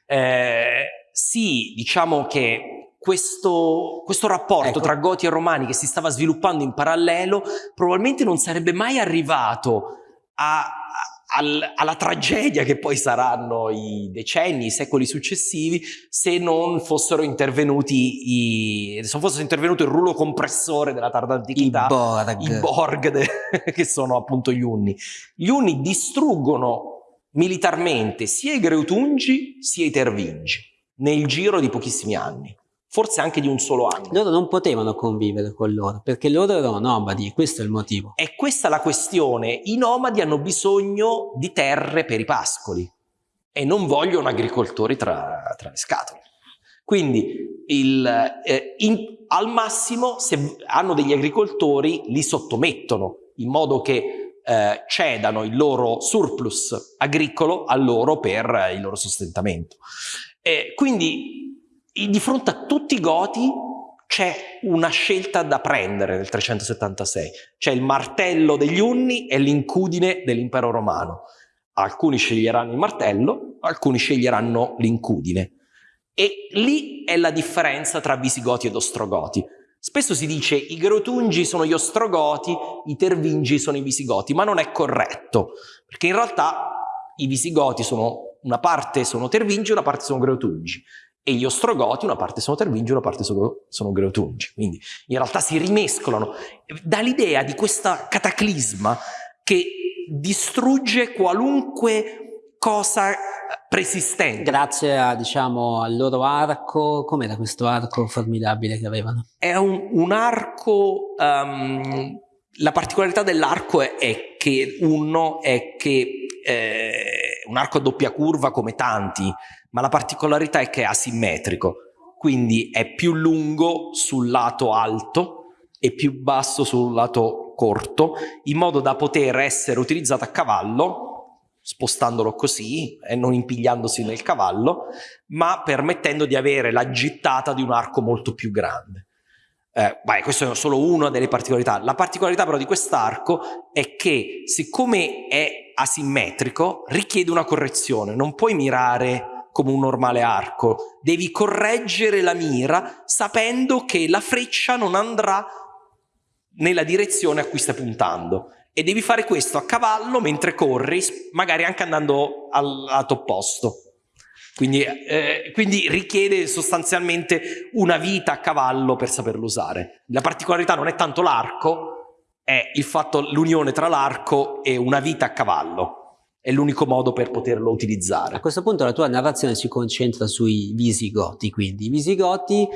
Eh, sì, diciamo che questo, questo rapporto ecco. tra Goti e Romani che si stava sviluppando in parallelo probabilmente non sarebbe mai arrivato a, al, alla tragedia che poi saranno i decenni, i secoli successivi, se non fossero intervenuti i, se non fosse intervenuto il rullo compressore della tarda antichità, i Borg, i Borg de, che sono appunto gli Unni. Gli Unni distruggono militarmente sia i Greutungi sia i Tervingi nel giro di pochissimi anni, forse anche di un solo anno. Loro non potevano convivere con loro perché loro erano nomadi, questo è il motivo. E questa è la questione, i nomadi hanno bisogno di terre per i pascoli e non vogliono agricoltori tra, tra le scatole. Quindi il, eh, in, al massimo se hanno degli agricoltori li sottomettono in modo che eh, cedano il loro surplus agricolo a loro per il loro sostentamento. Eh, quindi di fronte a tutti i Goti c'è una scelta da prendere nel 376. C'è il martello degli Unni e l'incudine dell'impero romano. Alcuni sceglieranno il martello, alcuni sceglieranno l'incudine. E lì è la differenza tra Visigoti ed Ostrogoti. Spesso si dice i Grotungi sono gli Ostrogoti, i Tervingi sono i Visigoti, ma non è corretto, perché in realtà i Visigoti sono una parte sono Tervingi, una parte sono Grotungi e gli Ostrogoti una parte sono Tervingi, una parte sono, sono Greotungi. Quindi in realtà si rimescolano. Dà l'idea di questa cataclisma che distrugge qualunque cosa preesistente. Grazie a, diciamo, al loro arco, com'era questo arco formidabile che avevano? È un, un arco, um, la particolarità dell'arco è, è, che uno è che eh, un arco a doppia curva come tanti, ma la particolarità è che è asimmetrico, quindi è più lungo sul lato alto e più basso sul lato corto, in modo da poter essere utilizzato a cavallo, spostandolo così e non impigliandosi nel cavallo, ma permettendo di avere la gittata di un arco molto più grande. Eh, beh, questa è solo una delle particolarità. La particolarità però di quest'arco è che siccome è asimmetrico richiede una correzione, non puoi mirare come un normale arco, devi correggere la mira sapendo che la freccia non andrà nella direzione a cui stai puntando e devi fare questo a cavallo mentre corri, magari anche andando al lato opposto. Quindi, eh, quindi, richiede sostanzialmente una vita a cavallo per saperlo usare. La particolarità non è tanto l'arco, è il fatto l'unione tra l'arco e una vita a cavallo è l'unico modo per poterlo utilizzare. A questo punto la tua narrazione si concentra sui visigoti, quindi i visigoti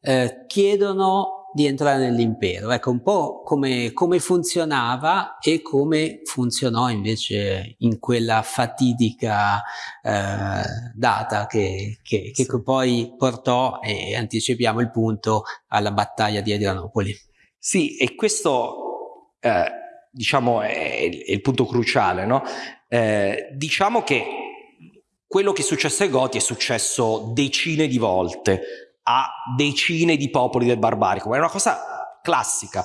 eh, chiedono di entrare nell'impero, ecco un po' come, come, funzionava e come funzionò invece in quella fatidica eh, data che, che, che sì. poi portò, e anticipiamo il punto, alla battaglia di Adrianopoli. Sì, e questo eh, diciamo è, è, il punto cruciale, no? Eh, diciamo che quello che è successo ai Goti è successo decine di volte a decine di popoli del barbarico, è una cosa classica.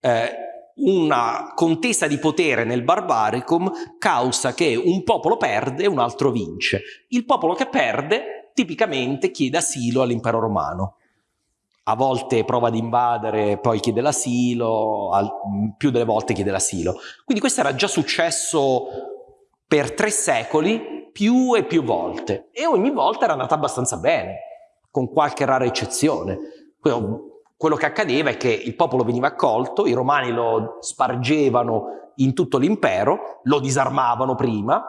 Eh, una contesa di potere nel barbaricum causa che un popolo perde e un altro vince. Il popolo che perde tipicamente chiede asilo all'impero romano. A volte prova ad invadere, poi chiede l'asilo, più delle volte chiede l'asilo. Quindi questo era già successo per tre secoli più e più volte e ogni volta era andata abbastanza bene, con qualche rara eccezione. Quello che accadeva è che il popolo veniva accolto, i romani lo spargevano in tutto l'impero, lo disarmavano prima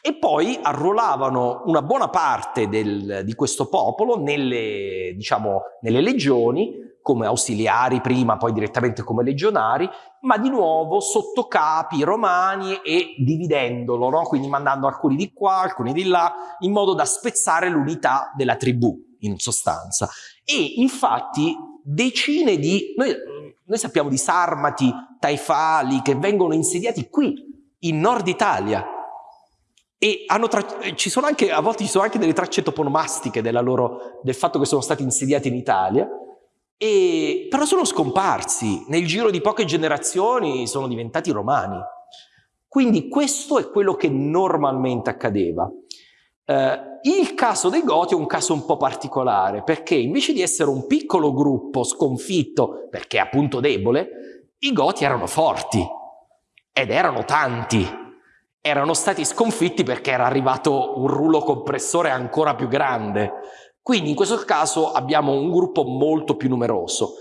e poi arruolavano una buona parte del, di questo popolo nelle, diciamo, nelle legioni come ausiliari prima, poi direttamente come legionari, ma di nuovo sotto capi romani e dividendolo, no? quindi mandando alcuni di qua, alcuni di là, in modo da spezzare l'unità della tribù, in sostanza. E infatti decine di... Noi, noi sappiamo di sarmati, taifali, che vengono insediati qui, in Nord Italia, e ci sono anche, a volte ci sono anche delle tracce toponomastiche loro, del fatto che sono stati insediati in Italia, e, però sono scomparsi, nel giro di poche generazioni sono diventati romani. Quindi questo è quello che normalmente accadeva. Eh, il caso dei Goti è un caso un po' particolare, perché invece di essere un piccolo gruppo sconfitto, perché appunto debole, i Goti erano forti, ed erano tanti. Erano stati sconfitti perché era arrivato un rullo compressore ancora più grande. Quindi in questo caso abbiamo un gruppo molto più numeroso.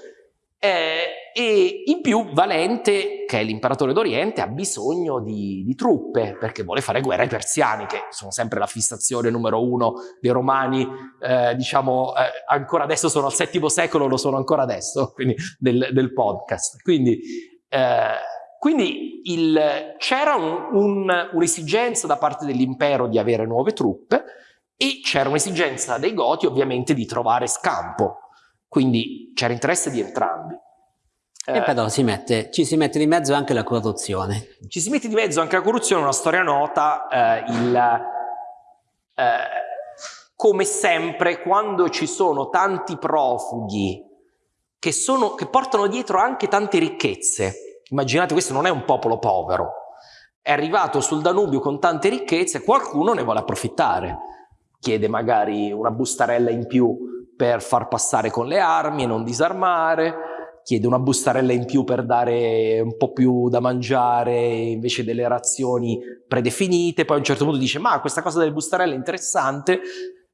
Eh, e in più Valente, che è l'imperatore d'Oriente, ha bisogno di, di, truppe perché vuole fare guerra ai persiani, che sono sempre la fissazione numero uno dei romani, eh, diciamo, eh, ancora adesso sono al VII secolo, lo sono ancora adesso, quindi del, del podcast. Quindi, eh, quindi c'era un'esigenza un, un da parte dell'impero di avere nuove truppe, e c'era un'esigenza dei Goti ovviamente di trovare scampo, quindi c'era interesse di entrambi. E eh, però si mette, ci si mette di mezzo anche la corruzione. Ci si mette di mezzo anche la corruzione, una storia nota, eh, il, eh, come sempre, quando ci sono tanti profughi che, sono, che portano dietro anche tante ricchezze, immaginate questo non è un popolo povero, è arrivato sul Danubio con tante ricchezze, qualcuno ne vuole approfittare, chiede magari una bustarella in più per far passare con le armi e non disarmare, chiede una bustarella in più per dare un po' più da mangiare invece delle razioni predefinite, poi a un certo punto dice ma questa cosa delle bustarelle è interessante,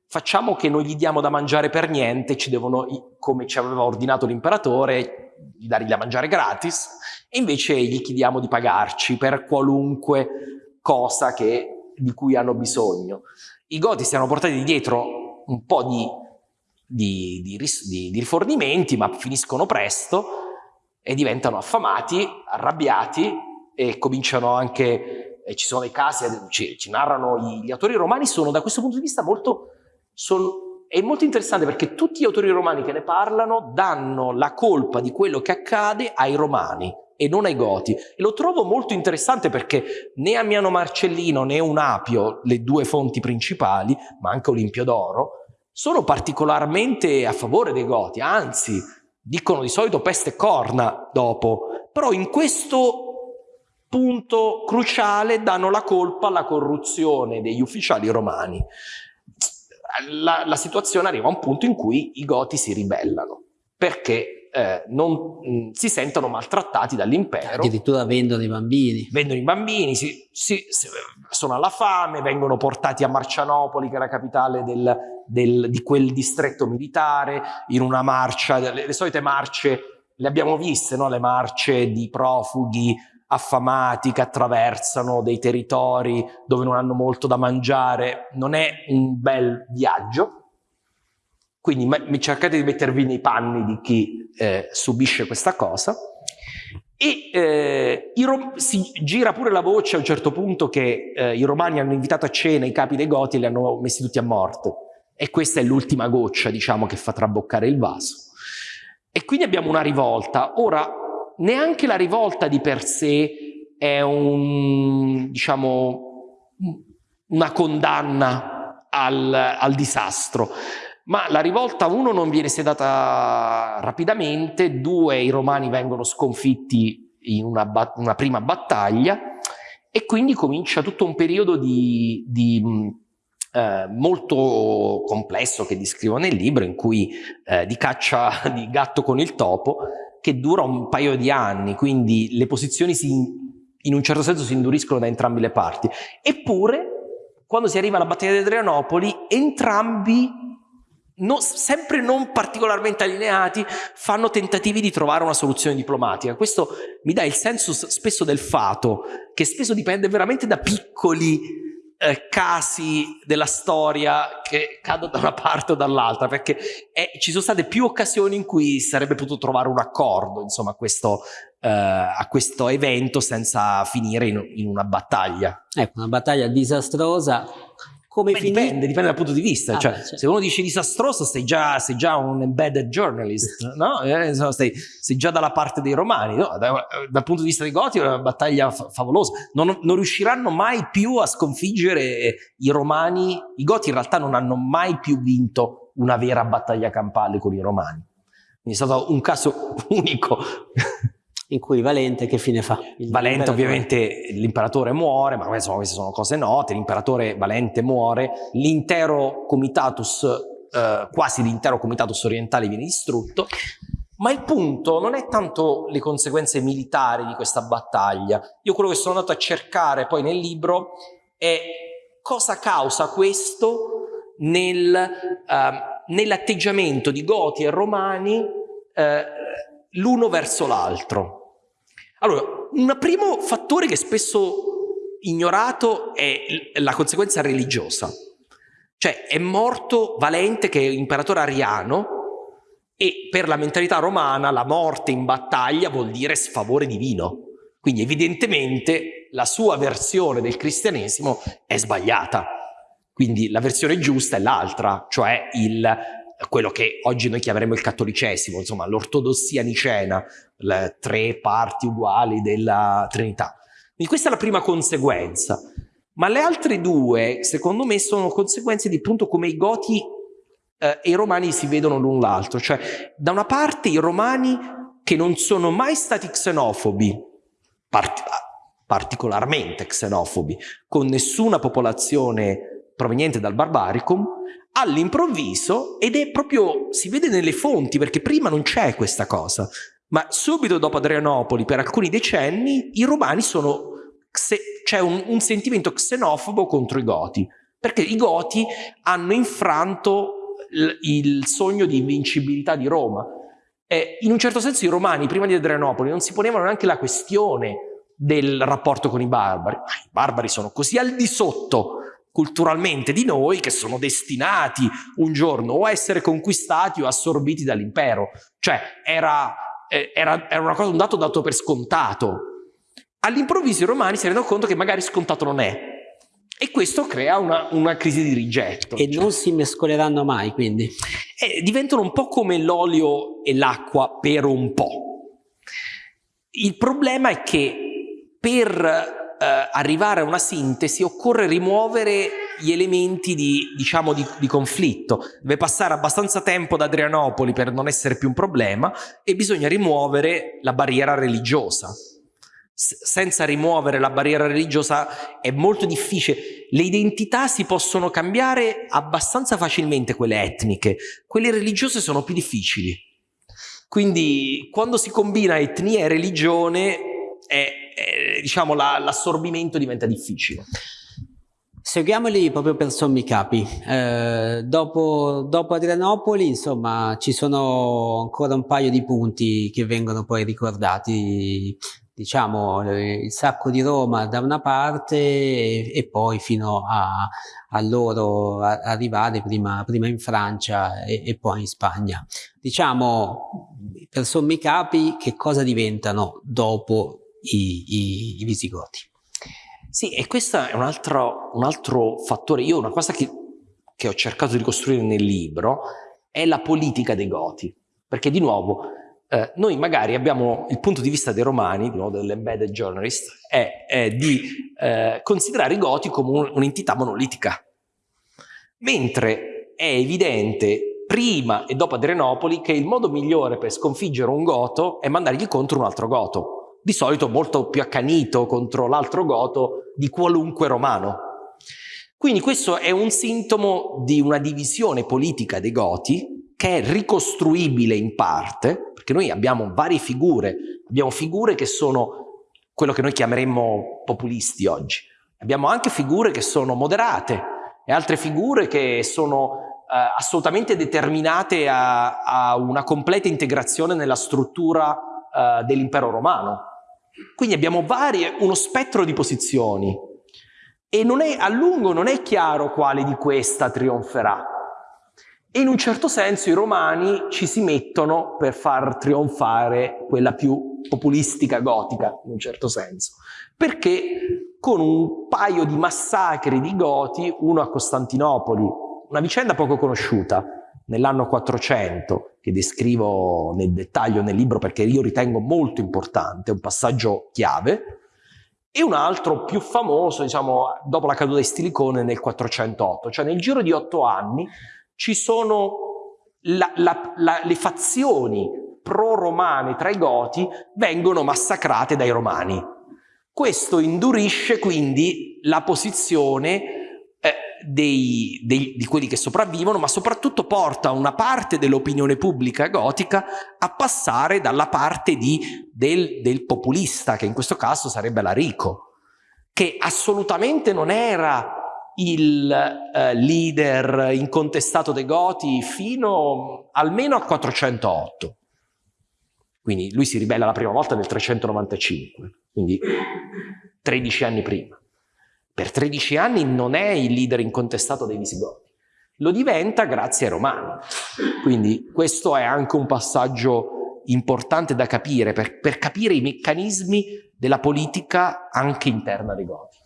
facciamo che non gli diamo da mangiare per niente, ci devono, come ci aveva ordinato l'imperatore, dargli da mangiare gratis, e invece gli chiediamo di pagarci per qualunque cosa che, di cui hanno bisogno. I Goti si erano portati dietro un po' di di, di, di, di rifornimenti, ma finiscono presto e diventano affamati, arrabbiati e cominciano anche, e ci sono dei casi, ci, ci narrano gli, autori romani, sono da questo punto di vista molto, sono, è molto interessante perché tutti gli autori romani che ne parlano danno la colpa di quello che accade ai romani e non ai Goti. E lo trovo molto interessante perché né Amiano Marcellino né Unapio, le due fonti principali, ma anche Olimpio d'Oro, sono particolarmente a favore dei Goti, anzi dicono di solito peste e corna dopo, però in questo punto cruciale danno la colpa alla corruzione degli ufficiali romani. La, la situazione arriva a un punto in cui i Goti si ribellano, perché eh, non mh, mm, si sentono maltrattati dall'impero. Addirittura vendono i bambini. Vendono i bambini, si, si, si, sono alla fame, vengono portati a Marcianopoli, che è la capitale del, del, di quel distretto militare, in una marcia, le, le solite marce, le abbiamo viste, no? le marce di profughi affamati che attraversano dei territori dove non hanno molto da mangiare, non è un bel viaggio, quindi cercate di mettervi nei panni di chi eh, subisce questa cosa. E eh, si gira pure la voce a un certo punto che eh, i romani hanno invitato a cena i capi dei Goti e li hanno messi tutti a morte. E questa è l'ultima goccia, diciamo, che fa traboccare il vaso. E quindi abbiamo una rivolta. Ora, neanche la rivolta di per sé è un, diciamo, una condanna al, al disastro ma la rivolta, uno, non viene sedata rapidamente, due, i romani vengono sconfitti in una, una prima battaglia e quindi comincia tutto un periodo di, di eh, molto complesso che descrivo nel libro, in cui eh, di caccia di gatto con il topo, che dura un paio di anni, quindi le posizioni si, in un certo senso si induriscono da entrambe le parti. Eppure, quando si arriva alla battaglia di Adrianopoli, entrambi No, sempre non particolarmente allineati, fanno tentativi di trovare una soluzione diplomatica. Questo mi dà il senso spesso del fato, che spesso dipende veramente da piccoli eh, casi della storia che cadono da una parte o dall'altra, perché è, ci sono state più occasioni in cui sarebbe potuto trovare un accordo insomma, a, questo, eh, a questo evento senza finire in, in una battaglia. Ecco, una battaglia disastrosa come Beh, dipende, dipende dal punto di vista. Ah, cioè, certo. Se uno dice disastroso, sei già, sei già un embedded journalist, no? Eh, sei, sei, già dalla parte dei romani. No? Da, dal punto di vista dei Goti è una battaglia favolosa. Non, non, riusciranno mai più a sconfiggere i romani. I Goti in realtà non hanno mai più vinto una vera battaglia campale con i romani. Quindi è stato un caso unico in cui Valente che fine fa? Il Valente ovviamente l'imperatore muore, ma insomma, queste sono cose note, l'imperatore Valente muore, l'intero comitatus, eh, quasi l'intero comitatus orientale viene distrutto, ma il punto non è tanto le conseguenze militari di questa battaglia, io quello che sono andato a cercare poi nel libro è cosa causa questo nel, uh, nell'atteggiamento di Goti e Romani uh, l'uno verso l'altro. Allora, un primo fattore che spesso ignorato è la conseguenza religiosa. Cioè è morto Valente che è imperatore ariano e per la mentalità romana la morte in battaglia vuol dire sfavore divino. Quindi evidentemente la sua versione del cristianesimo è sbagliata. Quindi la versione giusta è l'altra, cioè il quello che oggi noi chiameremo il cattolicesimo, insomma l'ortodossia nicena, le tre parti uguali della Trinità. Quindi questa è la prima conseguenza. Ma le altre due, secondo me, sono conseguenze di appunto come i Goti eh, e i Romani si vedono l'un l'altro. Cioè, da una parte i Romani che non sono mai stati xenofobi, part particolarmente xenofobi, con nessuna popolazione proveniente dal Barbaricum, all'improvviso, ed è proprio, si vede nelle fonti, perché prima non c'è questa cosa, ma subito dopo Adrianopoli, per alcuni decenni, i romani sono, c'è un, un sentimento xenofobo contro i Goti, perché i Goti hanno infranto il, sogno di invincibilità di Roma. E in un certo senso i romani, prima di Adrianopoli, non si ponevano neanche la questione del rapporto con i barbari. I barbari sono così al di sotto culturalmente di noi che sono destinati un giorno o a essere conquistati o assorbiti dall'impero. Cioè era, eh, era, era una cosa, un dato dato per scontato. All'improvviso i romani si rendono conto che magari scontato non è. E questo crea una, una crisi di rigetto. E cioè. non si mescoleranno mai, quindi? Eh, diventano un po' come l'olio e l'acqua per un po'. Il problema è che per eh, arrivare a una sintesi occorre rimuovere gli elementi di, diciamo, di, di, conflitto. Deve passare abbastanza tempo da Adrianopoli per non essere più un problema e bisogna rimuovere la barriera religiosa. S senza rimuovere la barriera religiosa è molto difficile. Le identità si possono cambiare abbastanza facilmente, quelle etniche. Quelle religiose sono più difficili. Quindi quando si combina etnia e religione è, eh, diciamo, l'assorbimento la, diventa difficile. Seguiamoli proprio per sommi capi. Eh, dopo, dopo, Adrianopoli, insomma, ci sono ancora un paio di punti che vengono poi ricordati. Diciamo, il sacco di Roma da una parte e, poi fino a, a loro arrivare prima, prima, in Francia e, e poi in Spagna. Diciamo, per sommi capi, che cosa diventano dopo i, i, i visigoti. Sì, e questo è un altro, un altro fattore. Io una cosa che, che ho cercato di costruire nel libro è la politica dei Goti. Perché di nuovo, eh, noi magari abbiamo il punto di vista dei romani, di nuovo dell'embedded journalist, è, è di eh, considerare i Goti come un'entità monolitica. Mentre è evidente prima e dopo Adrianopoli che il modo migliore per sconfiggere un Goto è mandargli contro un altro Goto di solito molto più accanito contro l'altro goto di qualunque romano. Quindi questo è un sintomo di una divisione politica dei goti che è ricostruibile in parte, perché noi abbiamo varie figure, abbiamo figure che sono quello che noi chiameremmo populisti oggi, abbiamo anche figure che sono moderate e altre figure che sono eh, assolutamente determinate a, a, una completa integrazione nella struttura eh, dell'impero romano. Quindi abbiamo varie, uno spettro di posizioni e è, a lungo non è chiaro quale di questa trionferà. E in un certo senso i romani ci si mettono per far trionfare quella più populistica gotica, in un certo senso. Perché con un paio di massacri di goti, uno a Costantinopoli, una vicenda poco conosciuta, nell'anno 400, che descrivo nel dettaglio nel libro perché io ritengo molto importante, un passaggio chiave, e un altro più famoso, diciamo, dopo la caduta di Stilicone nel 408, cioè nel giro di otto anni ci sono la, la, la, le fazioni pro-romane tra i Goti vengono massacrate dai Romani. Questo indurisce quindi la posizione dei, dei, di quelli che sopravvivono, ma soprattutto porta una parte dell'opinione pubblica gotica a passare dalla parte di, del, del populista, che in questo caso sarebbe l'Arico, che assolutamente non era il eh, leader incontestato dei Goti fino almeno a 408. Quindi lui si ribella la prima volta nel 395, quindi 13 anni prima. Per 13 anni non è il leader incontestato dei Visigoti, lo diventa grazie ai Romani. Quindi questo è anche un passaggio importante da capire, per, per capire i meccanismi della politica anche interna dei Goti.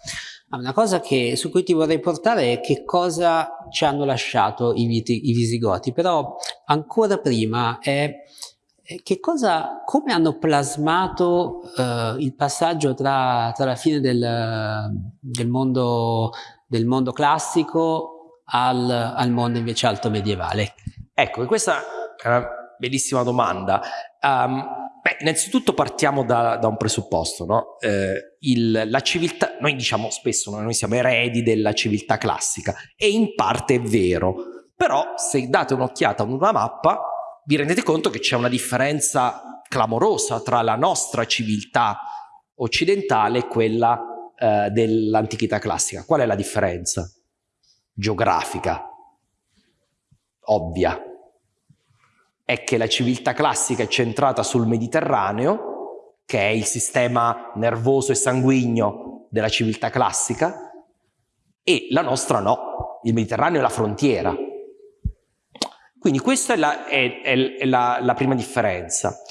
Ah, una cosa che, su cui ti vorrei portare è che cosa ci hanno lasciato i, i Visigoti, però ancora prima è cosa, come hanno plasmato uh, il passaggio tra, tra la fine del, del, mondo, del, mondo, classico al, al, mondo invece alto medievale? Ecco, questa è una bellissima domanda. Um, beh, innanzitutto partiamo da, da un presupposto, no? eh, il, la civiltà, noi diciamo spesso no? noi siamo eredi della civiltà classica e in parte è vero, però se date un'occhiata a una mappa vi rendete conto che c'è una differenza clamorosa tra la nostra civiltà occidentale e quella eh, dell'antichità classica. Qual è la differenza? Geografica, ovvia. È che la civiltà classica è centrata sul Mediterraneo, che è il sistema nervoso e sanguigno della civiltà classica, e la nostra no. Il Mediterraneo è la frontiera, quindi questa è la, è, è la, la prima differenza.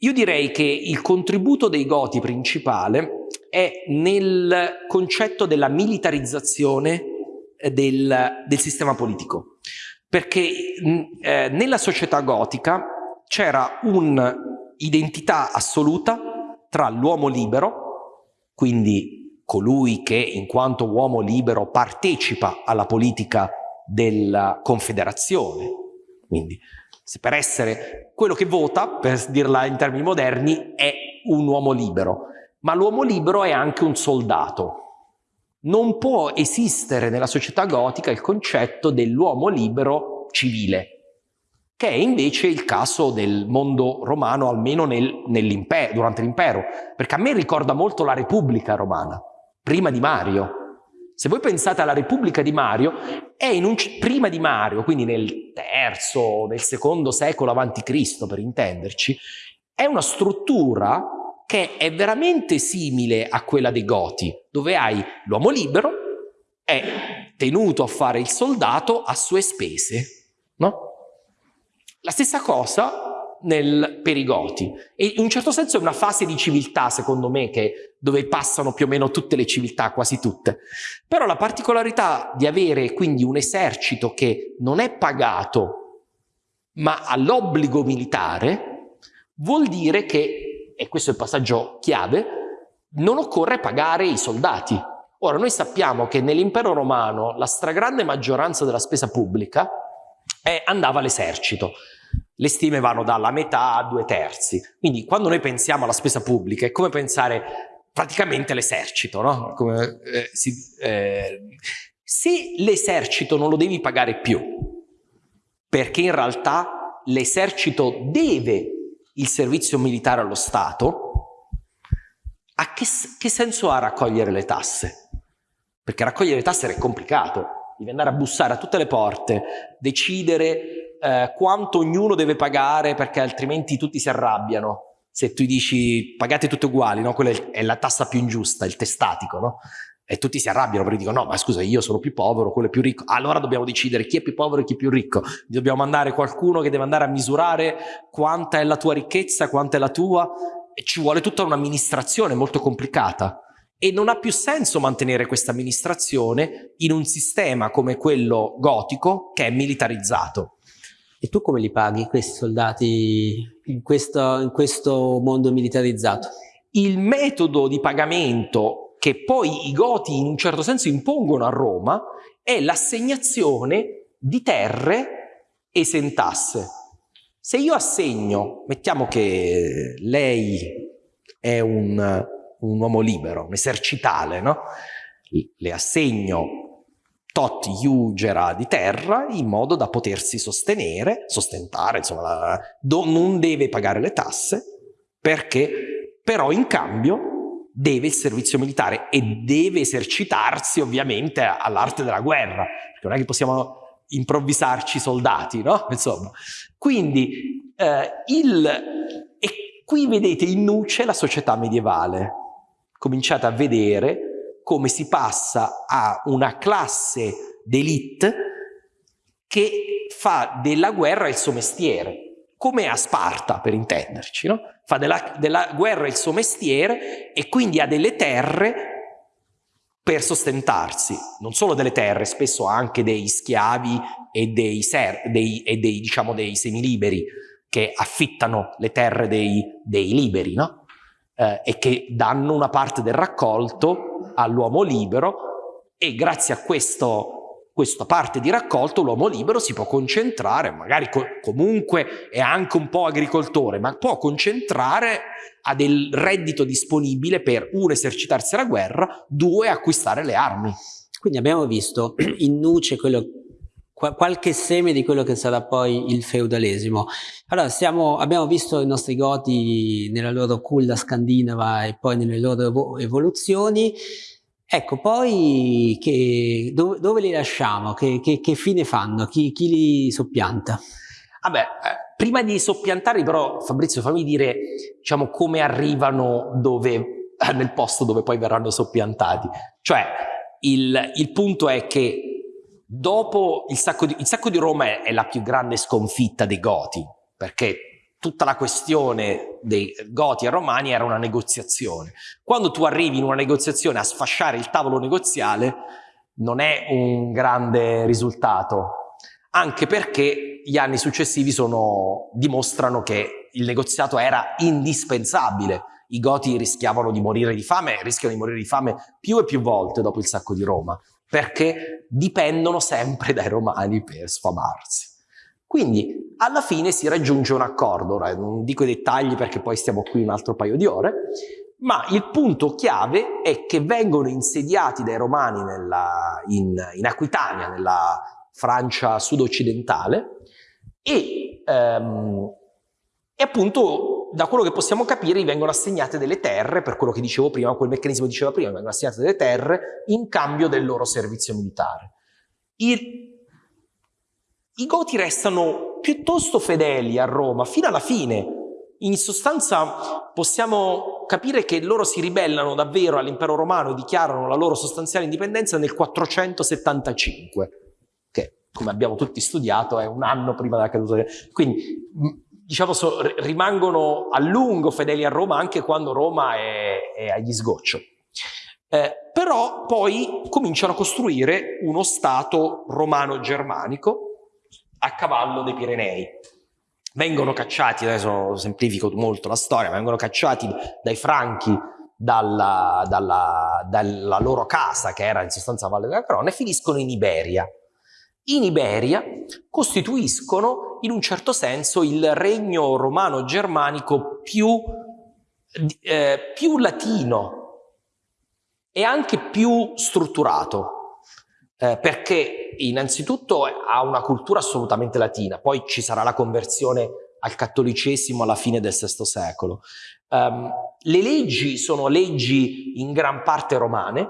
Io direi che il contributo dei Goti principale è nel concetto della militarizzazione eh, del, del sistema politico, perché eh, nella società gotica c'era un'identità assoluta tra l'uomo libero, quindi colui che in quanto uomo libero partecipa alla politica della confederazione. Quindi per essere quello che vota, per dirla in termini moderni, è un uomo libero, ma l'uomo libero è anche un soldato. Non può esistere nella società gotica il concetto dell'uomo libero civile, che è invece il caso del mondo romano, almeno nel, durante l'impero, perché a me ricorda molto la Repubblica romana, prima di Mario, se voi pensate alla Repubblica di Mario, è un, prima di Mario, quindi nel terzo, nel secondo secolo avanti Cristo per intenderci, è una struttura che è veramente simile a quella dei Goti, dove hai l'uomo libero, è tenuto a fare il soldato a sue spese, no? La stessa cosa nel, per i Goti. E in un certo senso è una fase di civiltà, secondo me, che, dove passano più o meno tutte le civiltà, quasi tutte. Però la particolarità di avere quindi un esercito che non è pagato, ma ha l'obbligo militare, vuol dire che, e questo è il passaggio chiave, non occorre pagare i soldati. Ora, noi sappiamo che nell'impero romano la stragrande maggioranza della spesa pubblica eh, andava all'esercito. Le stime vanno dalla metà a due terzi. Quindi quando noi pensiamo alla spesa pubblica è come pensare praticamente all'esercito, no? Come, eh, si, eh, se l'esercito non lo devi pagare più, perché in realtà l'esercito deve il servizio militare allo Stato, a che, che senso ha raccogliere le tasse? Perché raccogliere le tasse è complicato, devi andare a bussare a tutte le porte, decidere eh, quanto ognuno deve pagare perché altrimenti tutti si arrabbiano. Se tu dici pagate tutti uguali, no? quella è la tassa più ingiusta, il testatico, no? E tutti si arrabbiano perché dicono no ma scusa io sono più povero, quello è più ricco, allora dobbiamo decidere chi è più povero e chi è più ricco, dobbiamo mandare qualcuno che deve andare a misurare quanta è la tua ricchezza, quanta è la tua, e ci vuole tutta un'amministrazione molto complicata e non ha più senso mantenere questa amministrazione in un sistema come quello gotico che è militarizzato. E tu come li paghi questi soldati in questo, in questo mondo militarizzato? Il metodo di pagamento che poi i Goti in un certo senso impongono a Roma è l'assegnazione di terre esentasse. Se io assegno, mettiamo che lei è un, un uomo libero, un esercitale, no? le assegno tot iugera di terra in modo da potersi sostenere, sostentare, insomma, do, non deve pagare le tasse perché però in cambio deve il servizio militare e deve esercitarsi ovviamente all'arte della guerra, perché non è che possiamo improvvisarci soldati, no? Insomma, quindi eh, il... e qui vedete in nuce la società medievale, cominciate a vedere come si passa a una classe d'elite che fa della guerra il suo mestiere, come a Sparta per intenderci, no? fa della, della guerra il suo mestiere e quindi ha delle terre per sostentarsi, non solo delle terre, spesso anche dei schiavi e dei, ser, dei, e dei, diciamo, dei semiliberi, che affittano le terre dei, dei liberi, no? eh, e che danno una parte del raccolto all'uomo libero e grazie a questo questa parte di raccolto l'uomo libero si può concentrare, magari co comunque è anche un po' agricoltore, ma può concentrare a del reddito disponibile per uno esercitarsi alla guerra, due acquistare le armi. Quindi abbiamo visto in nuce quello, qualche seme di quello che sarà poi il feudalesimo. Allora siamo, abbiamo visto i nostri goti nella loro culla scandinava e poi nelle loro evoluzioni. Ecco, poi che, dove, dove, li lasciamo? Che, che, che fine fanno? Chi, chi, li soppianta? Vabbè, eh, prima di soppiantarli però Fabrizio fammi dire diciamo, come arrivano dove, eh, nel posto dove poi verranno soppiantati. Cioè il, il punto è che dopo il sacco, di, il sacco di Roma è, è la più grande sconfitta dei Goti, perché tutta la questione dei Goti e Romani era una negoziazione. Quando tu arrivi in una negoziazione a sfasciare il tavolo negoziale non è un grande risultato, anche perché gli anni successivi sono, dimostrano che il negoziato era indispensabile. I Goti rischiavano di morire di fame, rischiano di morire di fame più e più volte dopo il sacco di Roma, perché dipendono sempre dai Romani per sfamarsi. Quindi alla fine si raggiunge un accordo, ora non dico i dettagli perché poi stiamo qui un altro paio di ore, ma il punto chiave è che vengono insediati dai romani nella, in, in, Aquitania, nella Francia sud-occidentale, e, ehm, e appunto da quello che possiamo capire vengono assegnate delle terre, per quello che dicevo prima, quel meccanismo che dicevo prima, vengono assegnate delle terre in cambio del loro servizio militare. Il, i Goti restano piuttosto fedeli a Roma fino alla fine. In sostanza possiamo capire che loro si ribellano davvero all'impero romano e dichiarano la loro sostanziale indipendenza nel 475, che come abbiamo tutti studiato è un anno prima della caduta. Quindi diciamo so, rimangono a lungo fedeli a Roma anche quando Roma è, è agli sgoccio. Eh, però poi cominciano a costruire uno Stato romano-germanico a cavallo dei Pirenei. Vengono cacciati, adesso semplifico molto la storia, vengono cacciati dai franchi dalla, dalla, dalla loro casa, che era in sostanza Valle della Crona, e finiscono in Iberia. In Iberia costituiscono in un certo senso il regno romano-germanico più, eh, più latino e anche più strutturato eh, perché innanzitutto ha una cultura assolutamente latina, poi ci sarà la conversione al cattolicesimo alla fine del VI secolo. Um, le leggi sono leggi in gran parte romane,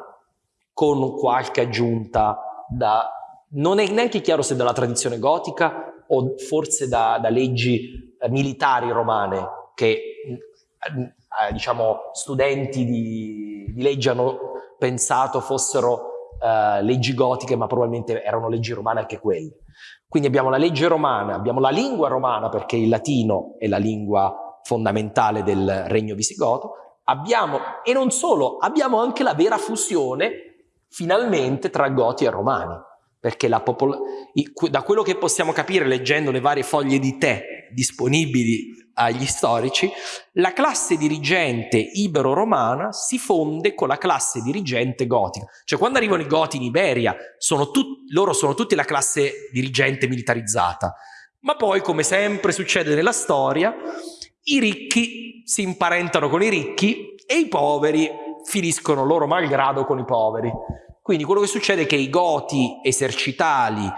con qualche aggiunta da... non è neanche chiaro se dalla tradizione gotica o forse da, da leggi eh, militari romane che eh, diciamo studenti di, di legge hanno pensato fossero uh, leggi gotiche, ma probabilmente erano leggi romane anche quelle. Quindi abbiamo la legge romana, abbiamo la lingua romana, perché il latino è la lingua fondamentale del regno visigoto, abbiamo, e non solo, abbiamo anche la vera fusione, finalmente, tra goti e romani, perché da quello che possiamo capire leggendo le varie foglie di tè disponibili agli storici, la classe dirigente ibero-romana si fonde con la classe dirigente gotica. Cioè quando arrivano i goti in Iberia, sono loro sono tutti la classe dirigente militarizzata. Ma poi, come sempre succede nella storia, i ricchi si imparentano con i ricchi e i poveri finiscono loro malgrado con i poveri. Quindi quello che succede è che i goti esercitali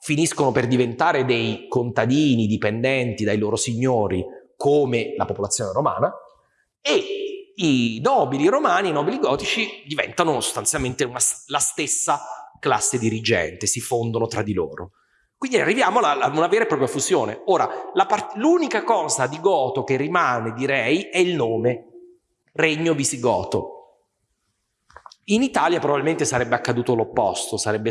finiscono per diventare dei contadini dipendenti dai loro signori come la popolazione romana, e i nobili romani, i nobili gotici, diventano sostanzialmente una, la stessa classe dirigente, si fondono tra di loro. Quindi arriviamo a una vera e propria fusione. Ora, l'unica cosa di Goto che rimane, direi, è il nome, Regno Visigoto. In Italia probabilmente sarebbe accaduto l'opposto, sarebbe,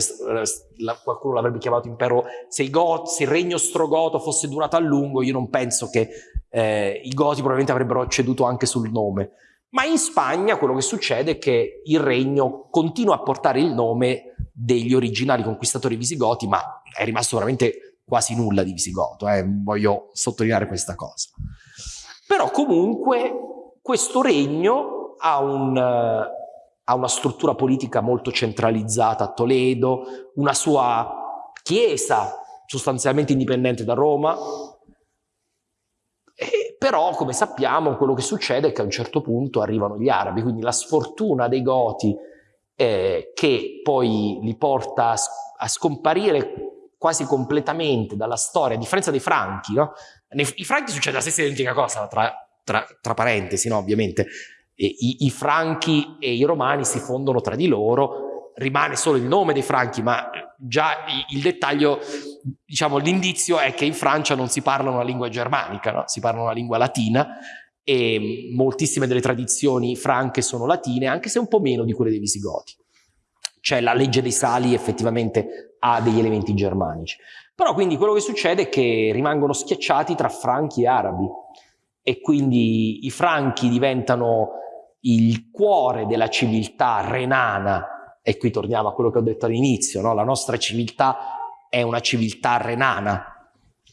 qualcuno l'avrebbe chiamato impero, se Got, se il regno ostrogoto fosse durato a lungo, io non penso che eh, i Goti probabilmente avrebbero ceduto anche sul nome. Ma in Spagna quello che succede è che il regno continua a portare il nome degli originali conquistatori visigoti, ma è rimasto veramente quasi nulla di visigoto, eh, voglio sottolineare questa cosa. Però comunque questo regno ha, un, ha una struttura politica molto centralizzata a Toledo, una sua chiesa sostanzialmente indipendente da Roma, e però come sappiamo quello che succede è che a un certo punto arrivano gli arabi, quindi la sfortuna dei Goti eh, che poi li porta a, a, scomparire quasi completamente dalla storia, a differenza dei Franchi, no? Nei, I Franchi succede la stessa identica cosa, tra, tra, tra parentesi, no? ovviamente. I, I Franchi e i Romani si fondono tra di loro, rimane solo il nome dei Franchi, ma già il dettaglio, diciamo l'indizio è che in Francia non si parla una lingua germanica, no? si parla una lingua latina e moltissime delle tradizioni franche sono latine, anche se un po' meno di quelle dei Visigoti. Cioè la legge dei sali effettivamente ha degli elementi germanici. Però quindi quello che succede è che rimangono schiacciati tra franchi e arabi e quindi i franchi diventano il cuore della civiltà renana e qui torniamo a quello che ho detto all'inizio, no? la nostra civiltà è una civiltà renana,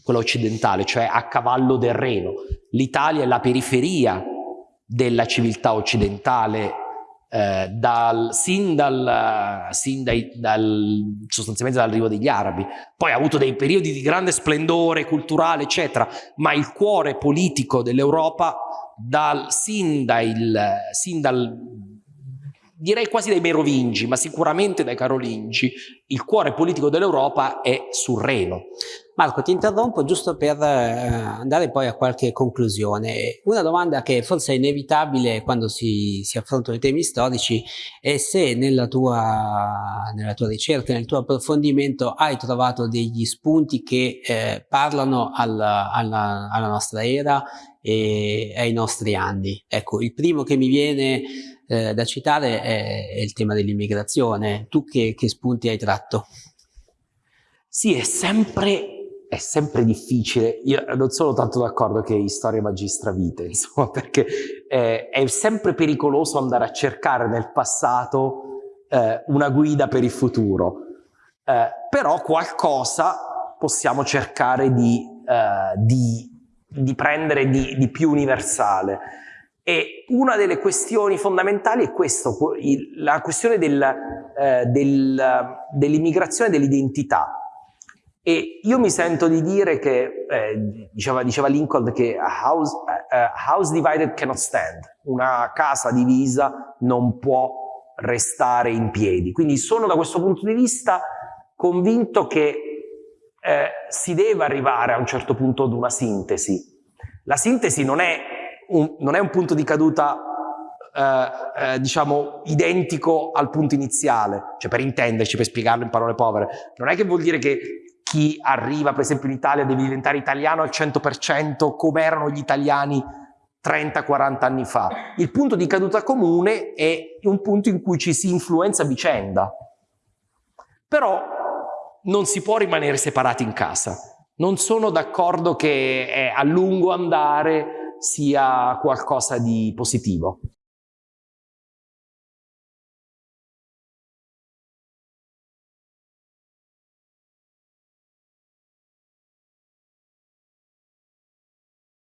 quella occidentale, cioè a cavallo del Reno. L'Italia è la periferia della civiltà occidentale eh, dal, sin, dal, sin dai, dal, sostanzialmente dall'arrivo degli arabi. Poi ha avuto dei periodi di grande splendore culturale, eccetera, ma il cuore politico dell'Europa dal, sin, dal, sin dal direi quasi dai Merovingi, ma sicuramente dai Carolingi, il cuore politico dell'Europa è sul Reno. Marco, ti interrompo giusto per eh, andare poi a qualche conclusione. Una domanda che forse è inevitabile quando si, si affrontano i temi storici è se nella tua, nella tua, ricerca, nel tuo approfondimento hai trovato degli spunti che eh, parlano alla, alla, alla nostra era e ai nostri anni. Ecco, il primo che mi viene eh, da citare è, è, il tema dell'immigrazione. Tu che, che, spunti hai tratto? Sì, è sempre, è sempre difficile. Io non sono tanto d'accordo che storia magistra vite, insomma, perché eh, è sempre pericoloso andare a cercare nel passato eh, una guida per il futuro. Eh, però qualcosa possiamo cercare di, eh, di, di prendere di, di più universale. E una delle questioni fondamentali è questo, la questione del, eh, del, dell'immigrazione dell'identità. E io mi sento di dire che, eh, diceva, diceva, Lincoln, che a house, uh, house divided cannot stand, una casa divisa non può restare in piedi. Quindi sono da questo punto di vista convinto che eh, si deve arrivare a un certo punto ad una sintesi. La sintesi non è un, non è un punto di caduta eh, eh, diciamo identico al punto iniziale, cioè per intenderci, per spiegarlo in parole povere, non è che vuol dire che chi arriva per esempio in Italia deve diventare italiano al 100% come erano gli italiani 30-40 anni fa. Il punto di caduta comune è un punto in cui ci si influenza vicenda. Però non si può rimanere separati in casa. Non sono d'accordo che a lungo andare sia qualcosa di positivo.